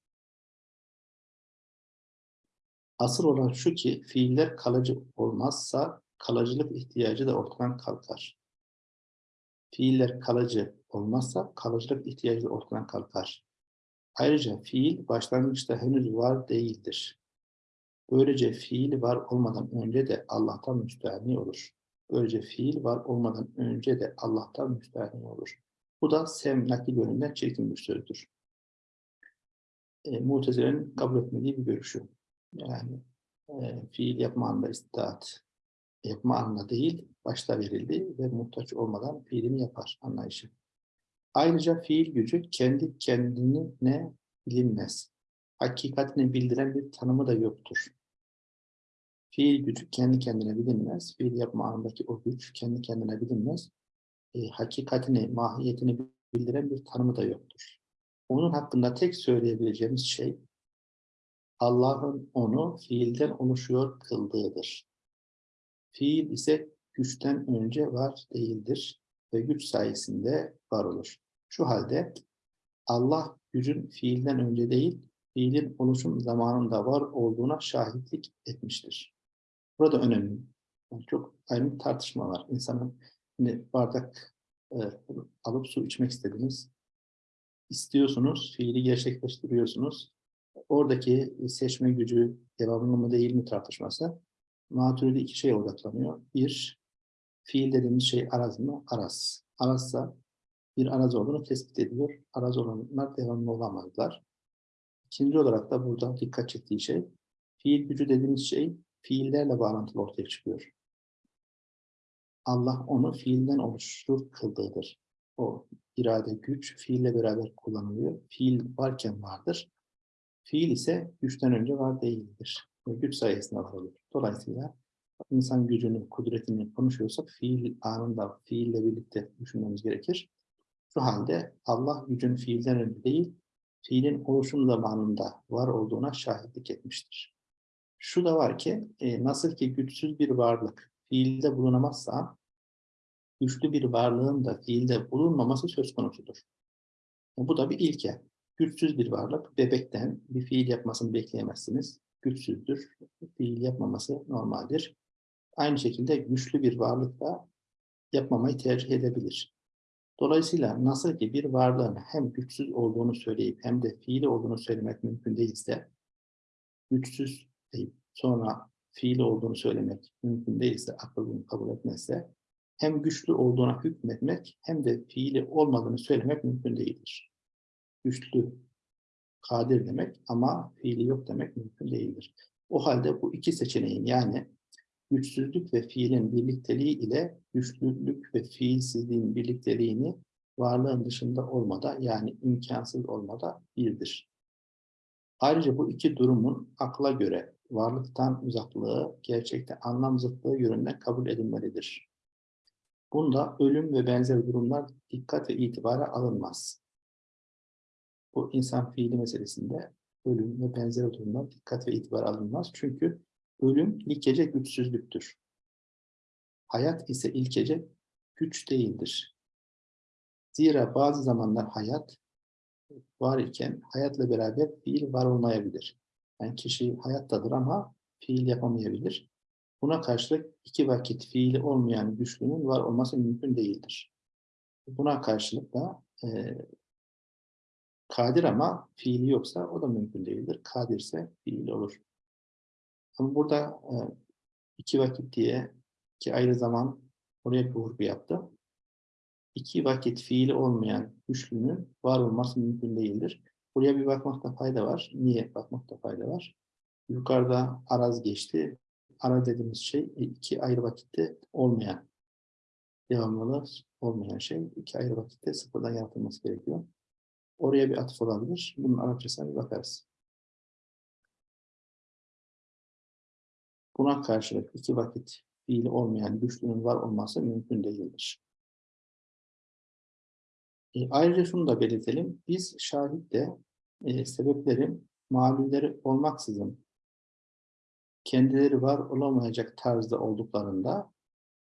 Asıl olan şu ki fiiller kalıcı olmazsa kalıcılık ihtiyacı da ortadan kalkar. Fiiller kalıcı olmazsa kalıcılık ihtiyacı da ortadan kalkar. Ayrıca fiil başlangıçta henüz var değildir. Böylece fiil var olmadan önce de Allah'tan müstahni olur. Böylece fiil var olmadan önce de Allah'tan müstahni olur. Bu da Sem nakil yönünden çirkin bir sözdür. E, Mutezile'nin kabul etmediği bir görüşü. Yani e, fiil yapma anında istitaat yapma anına değil, başta verildi ve muhtaç olmadan fiilini yapar anlayışı. Ayrıca fiil gücü kendi kendine bilinmez. Hakikatini bildiren bir tanımı da yoktur. Fiil gücü kendi kendine bilinmez. Fiil yapma anındaki o güç kendi kendine bilinmez. E, hakikatini, mahiyetini bildiren bir tanımı da yoktur. Onun hakkında tek söyleyebileceğimiz şey Allah'ın onu fiilden oluşuyor kıldığıdır. Fiil ise güçten önce var değildir ve güç sayesinde var olur. Şu halde Allah gücün fiilden önce değil, fiilin oluşum zamanında var olduğuna şahitlik etmiştir. Burada önemli. Yani çok ayrı bir tartışma var. İnsanın şimdi bardak e, alıp su içmek istediniz. İstiyorsunuz, fiili gerçekleştiriyorsunuz. Oradaki seçme gücü devamlı mı değil mi tartışması. Maturidi iki şeye odaklanıyor. Bir, fiil dediğimiz şey araz mı? Araz. Arazsa bir araz olduğunu tespit ediyor. Araz olanlar devamlı olamazlar. İkinci olarak da burada dikkat çektiği şey, fiil gücü dediğimiz şey fiillerle bağlantılı ortaya çıkıyor. Allah onu fiilden oluştur kıldığıdır. O irade, güç fiille beraber kullanılıyor. Fiil varken vardır. Fiil ise güçten önce var değildir. Ve güç sayesinde var olur. Dolayısıyla insan gücünü, kudretini konuşuyorsak fiil anında, fiille birlikte düşünmemiz gerekir. Şu halde Allah gücün fiilden önce değil, fiilin oluşum zamanında var olduğuna şahitlik etmiştir. Şu da var ki, e, nasıl ki güçsüz bir varlık fiilde bulunamazsa, güçlü bir varlığın da fiilde bulunmaması söz konusudur. E, bu da bir ilke. Güçsüz bir varlık, bebekten bir fiil yapmasını bekleyemezsiniz. güçsüzdür. Fiil yapmaması normaldir. Aynı şekilde güçlü bir varlık da yapmamayı tercih edebilir. Dolayısıyla nasıl ki bir varlığın hem güçsüz olduğunu söyleyip hem de fiili olduğunu söylemek mümkün değilse, güçsüz deyip sonra fiili olduğunu söylemek mümkün değilse, akıl kabul etmezse, hem güçlü olduğuna hükmetmek hem de fiili olmadığını söylemek mümkün değildir. Güçlü, kadir demek ama fiili yok demek mümkün değildir. O halde bu iki seçeneğin yani güçsüzlük ve fiilin birlikteliği ile güçlülük ve fiilsizliğin birlikteliğini varlığın dışında olmada yani imkansız olmada birdir. Ayrıca bu iki durumun akla göre varlıktan uzaklığı, gerçekte anlam zıtlığı yönünden kabul edilmelidir. Bunda ölüm ve benzer durumlar dikkat ve itibara alınmaz. Bu insan fiili meselesinde ölüm ve benzer durumlar dikkat ve itibar alınmaz. Çünkü ölüm ilkece güçsüzlüktür. Hayat ise ilkece güç değildir. Zira bazı zamanlar hayat var iken hayatla beraber fiil var olmayabilir. Yani kişi hayattadır ama fiil yapamayabilir. Buna karşılık iki vakit fiili olmayan güçlünün var olması mümkün değildir. Buna karşılık da e, kadir ama fiili yoksa o da mümkün değildir. Kadirse fiil olur. Ama burada e, iki vakit diye iki ayrı zaman oraya bir vurgu yaptı. İki vakit fiili olmayan güçlünün var olması mümkün değildir. Buraya bir bakmakta fayda var. Niye bakmakta fayda var? Yukarıda araz geçti. Araz dediğimiz şey e, iki ayrı vakitte olmayan, devamlılığı olmayan şey. iki ayrı vakitte sıfırdan yaratılması gerekiyor. Oraya bir atıf olabilir. Bunun Arapçasına bir bakarız. Buna karşılık iki vakit fiili olmayan güçlünün var olması mümkün değildir. E, ayrıca şunu da belirtelim. Biz şahitte e, sebeplerin malulleri olmaksızın kendileri var olamayacak tarzda olduklarında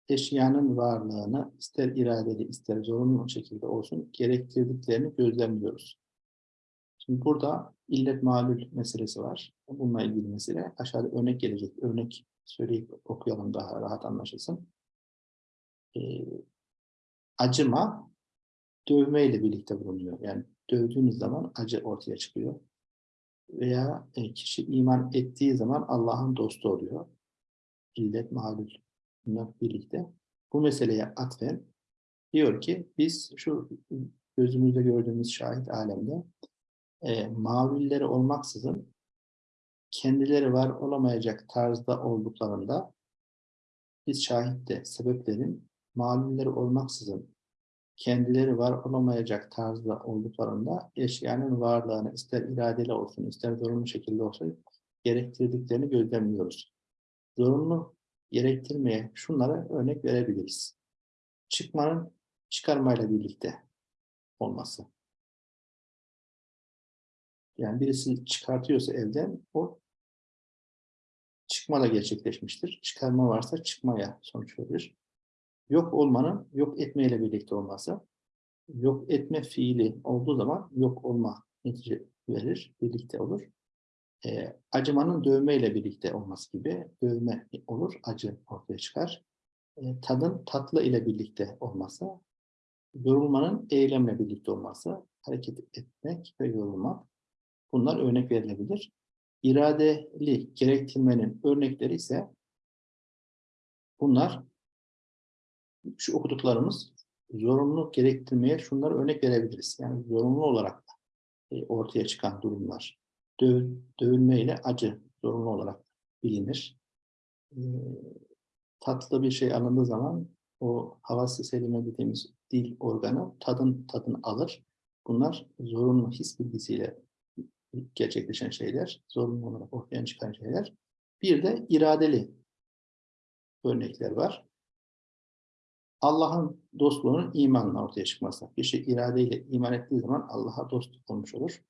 eşyanın varlığını ister iradeli ister zorunlu şekilde olsun gerektirdiklerini gözlemliyoruz. Şimdi burada illet malul meselesi var. Bununla ilgili mesele. Aşağıda örnek gelecek. Örnek söyleyip okuyalım daha rahat anlaşılsın. Ee, acıma dövme ile birlikte bulunuyor. Yani dövdüğünüz zaman acı ortaya çıkıyor. Veya e, kişi iman ettiği zaman Allah'ın dostu oluyor. İllet bunlar birlikte. Bu meseleye atfen diyor ki biz şu gözümüzde gördüğümüz şahit alemde e, mavulleri olmaksızın kendileri var olamayacak tarzda olduklarında biz şahitte sebeplerin mavulleri olmaksızın kendileri var olamayacak tarzda olduklarında eşyanın varlığını ister iradeli olsun ister zorunlu şekilde olsun gerektirdiklerini gözlemliyoruz. Zorunlu gerektirmeye şunlara örnek verebiliriz. Çıkmanın çıkarmayla birlikte olması. Yani birisi çıkartıyorsa evden o çıkma da gerçekleşmiştir. Çıkarma varsa çıkmaya sonuç verir. Yok olmanın yok etmeyle birlikte olması. Yok etme fiili olduğu zaman yok olma netice verir, birlikte olur. E, acımanın dövmeyle birlikte olması gibi dövme olur, acı ortaya çıkar. E, tadın tatlı ile birlikte olması, yorulmanın eylemle birlikte olması, hareket etmek ve yorulmak Bunlar örnek verilebilir. İradeli gerektirmenin örnekleri ise bunlar şu okuduklarımız zorunlu gerektirmeye şunları örnek verebiliriz. Yani zorunlu olarak e, ortaya çıkan durumlar. Döv, dövülme ile acı zorunlu olarak bilinir. E, tatlı bir şey alındığı zaman o havası selime dediğimiz dil organı tadın tadını alır. Bunlar zorunlu his bilgisiyle gerçekleşen şeyler, zorunlu olarak ortaya çıkan şeyler. Bir de iradeli örnekler var. Allah'ın dostluğunun imanla ortaya çıkması. Şey iradeyle iman ettiği zaman Allah'a dost olmuş olur.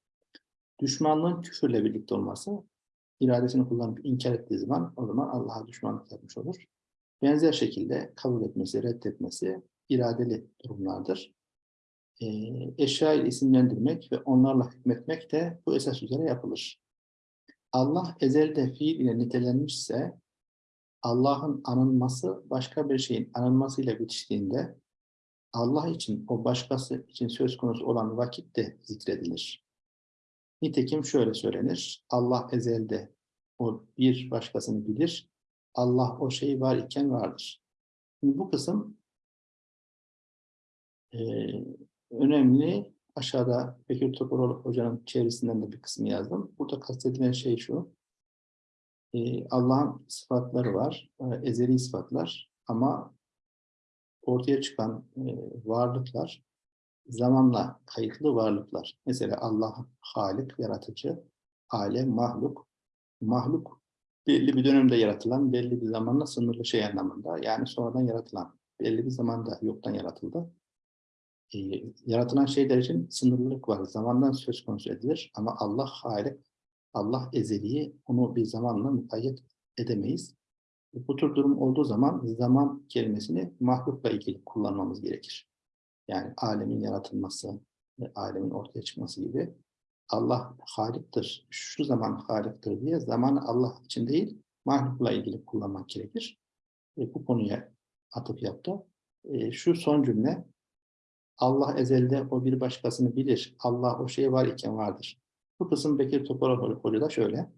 Düşmanlığın küfürle birlikte olması, iradesini kullanıp inkar ettiği zaman o zaman Allah'a düşmanlık yapmış olur. Benzer şekilde kabul etmesi, reddetmesi iradeli durumlardır e, eşya ile isimlendirmek ve onlarla hükmetmek de bu esas üzere yapılır. Allah ezelde fiil ile nitelenmişse Allah'ın anılması başka bir şeyin anılmasıyla bitiştiğinde Allah için o başkası için söz konusu olan vakit de zikredilir. Nitekim şöyle söylenir. Allah ezelde o bir başkasını bilir. Allah o şey var iken vardır. Şimdi bu kısım e, önemli. Aşağıda Bekir Topaloğlu Hoca'nın çevresinden de bir kısmı yazdım. Burada kastedilen şey şu. E, Allah'ın sıfatları var. E, ezeli sıfatlar. Ama ortaya çıkan e, varlıklar zamanla kayıtlı varlıklar. Mesela Allah Halik, yaratıcı, alem, mahluk. Mahluk belli bir dönemde yaratılan, belli bir zamanla sınırlı şey anlamında. Yani sonradan yaratılan, belli bir zamanda yoktan yaratıldı. E, yaratılan şeyler için sınırlılık var. Zamandan söz konusu edilir ama Allah Halik, Allah ezeliği, onu bir zamanla mukayyet edemeyiz. Bu tür durum olduğu zaman zaman kelimesini mahlukla ilgili kullanmamız gerekir. Yani alemin yaratılması ve alemin ortaya çıkması gibi Allah haliktir, şu zaman haliktir diye zamanı Allah için değil, mahlukla ilgili kullanmak gerekir. E, bu konuya atıp yaptı. E, şu son cümle, Allah ezelde o bir başkasını bilir, Allah o şey var iken vardır. Bu kısım Bekir Topal Hoca da şöyle,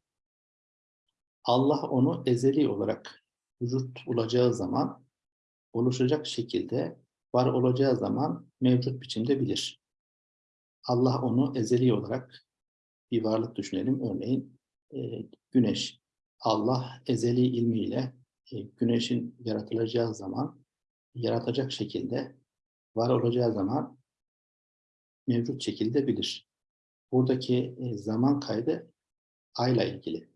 Allah onu ezeli olarak vücut bulacağı zaman, oluşacak şekilde, var olacağı zaman mevcut biçimde bilir. Allah onu ezeli olarak bir varlık düşünelim. Örneğin e, güneş. Allah ezeli ilmiyle e, güneşin yaratılacağı zaman, yaratacak şekilde, var olacağı zaman mevcut şekilde bilir. Buradaki e, zaman kaydı ayla ilgili.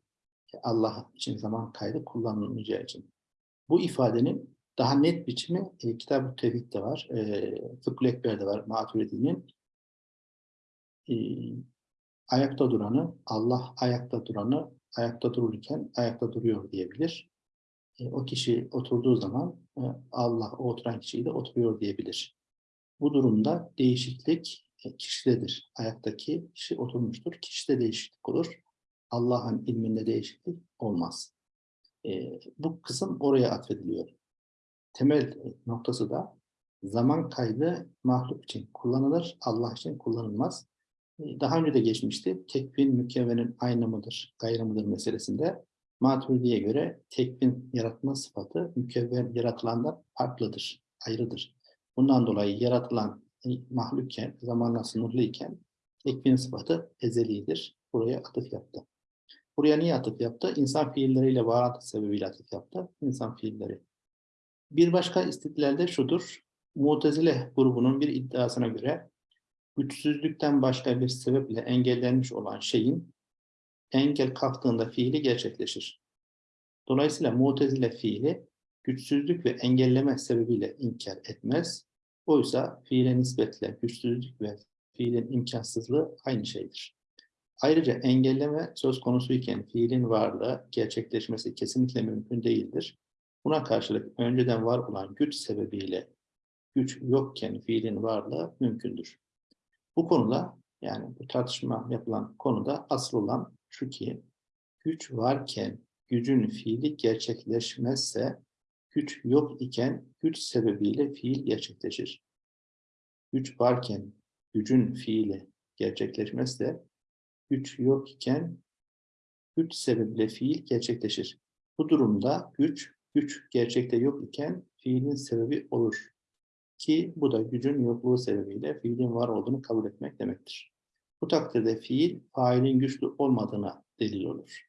Allah için zaman kaydı kullanılmayacağı için. Bu ifadenin daha net biçimi e, Kitab-ı Tevhid'de var, e, Fıkhul Ekber'de var, Maturidi'nin. E, ayakta duranı, Allah ayakta duranı, ayakta dururken ayakta duruyor diyebilir. E, o kişi oturduğu zaman e, Allah o oturan kişiyi de oturuyor diyebilir. Bu durumda değişiklik e, kişidedir. Ayaktaki kişi oturmuştur, kişide değişiklik olur. Allah'ın ilminde değişiklik olmaz. E, bu kısım oraya atfediliyor. Temel noktası da zaman kaydı mahluk için kullanılır, Allah için kullanılmaz. E, daha önce de geçmişti. Tekvin mükevvenin aynı mıdır, gayrı mıdır meselesinde Maturidi'ye göre tekvin yaratma sıfatı mükevven yaratılandan farklıdır, ayrıdır. Bundan dolayı yaratılan e, mahlukken, zamanla sınırlıyken tekvin sıfatı ezelidir. Buraya atıf yaptı. Buraya niye atıf yaptı? İnsan fiilleriyle bağlantı sebebiyle atıf yaptı. İnsan fiilleri. Bir başka istidlalde şudur. Mutezile grubunun bir iddiasına göre güçsüzlükten başka bir sebeple engellenmiş olan şeyin engel kalktığında fiili gerçekleşir. Dolayısıyla mutezile fiili güçsüzlük ve engelleme sebebiyle inkar etmez. Oysa fiile nispetle güçsüzlük ve fiilin imkansızlığı aynı şeydir. Ayrıca engelleme söz konusuyken fiilin varlığı gerçekleşmesi kesinlikle mümkün değildir. Buna karşılık önceden var olan güç sebebiyle güç yokken fiilin varlığı mümkündür. Bu konuda yani bu tartışma yapılan konuda asıl olan şu ki güç varken gücün fiili gerçekleşmezse güç yok iken güç sebebiyle fiil gerçekleşir. Güç varken gücün fiili gerçekleşmezse güç yok iken güç sebebiyle fiil gerçekleşir. Bu durumda güç, güç gerçekte yok iken fiilin sebebi olur. Ki bu da gücün yokluğu sebebiyle fiilin var olduğunu kabul etmek demektir. Bu takdirde fiil, failin güçlü olmadığına delil olur.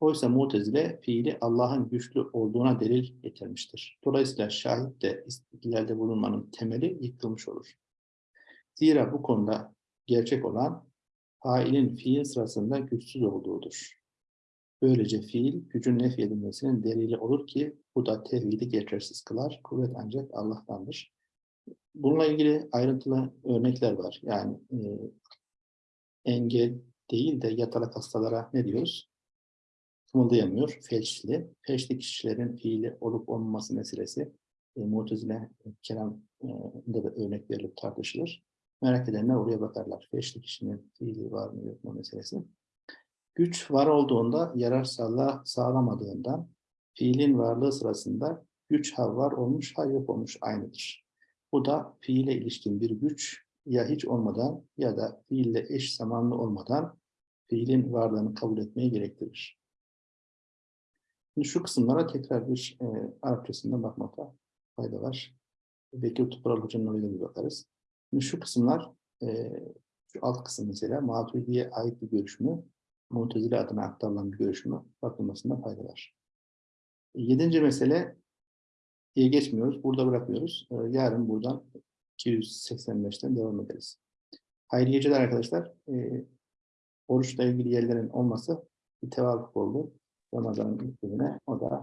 Oysa mutezile fiili Allah'ın güçlü olduğuna delil getirmiştir. Dolayısıyla şahit de istidlalde bulunmanın temeli yıkılmış olur. Zira bu konuda gerçek olan failin fiil sırasında güçsüz olduğudur. Böylece fiil gücün nef edilmesinin delili olur ki bu da tevhidi geçersiz kılar. Kuvvet ancak Allah'tandır. Bununla ilgili ayrıntılı örnekler var. Yani e, engel değil de yatalak hastalara ne diyoruz? Kımıldayamıyor, felçli. Felçli kişilerin fiili olup olmaması meselesi e, Mu'tezile kelamda da örnek verilip tartışılır. Merak edenler oraya bakarlar. Felçli kişinin fiili var mı yok mu meselesi. Güç var olduğunda yarar sağla, sağlamadığından fiilin varlığı sırasında güç ha var olmuş ha yok olmuş aynıdır. Bu da fiile ilişkin bir güç ya hiç olmadan ya da fiille eş zamanlı olmadan fiilin varlığını kabul etmeyi gerektirir. Şimdi şu kısımlara tekrar bir e, Arapçasında bakmakta fayda var. Bekir Topral Hoca'nın oyuna bir bakarız. Şimdi şu kısımlar, e, şu alt kısım mesela Maturidi'ye ait bir görüş mü, Mutezile adına aktarılan bir görüş mü bakılmasında fayda var. Yedinci mesele diye geçmiyoruz. Burada bırakıyoruz. Ee, yarın buradan 285'ten devam ederiz. Hayırlı geceler arkadaşlar. Ee, oruçla ilgili yerlerin olması bir tevafuk oldu. Ramazan'ın ilk gününe o da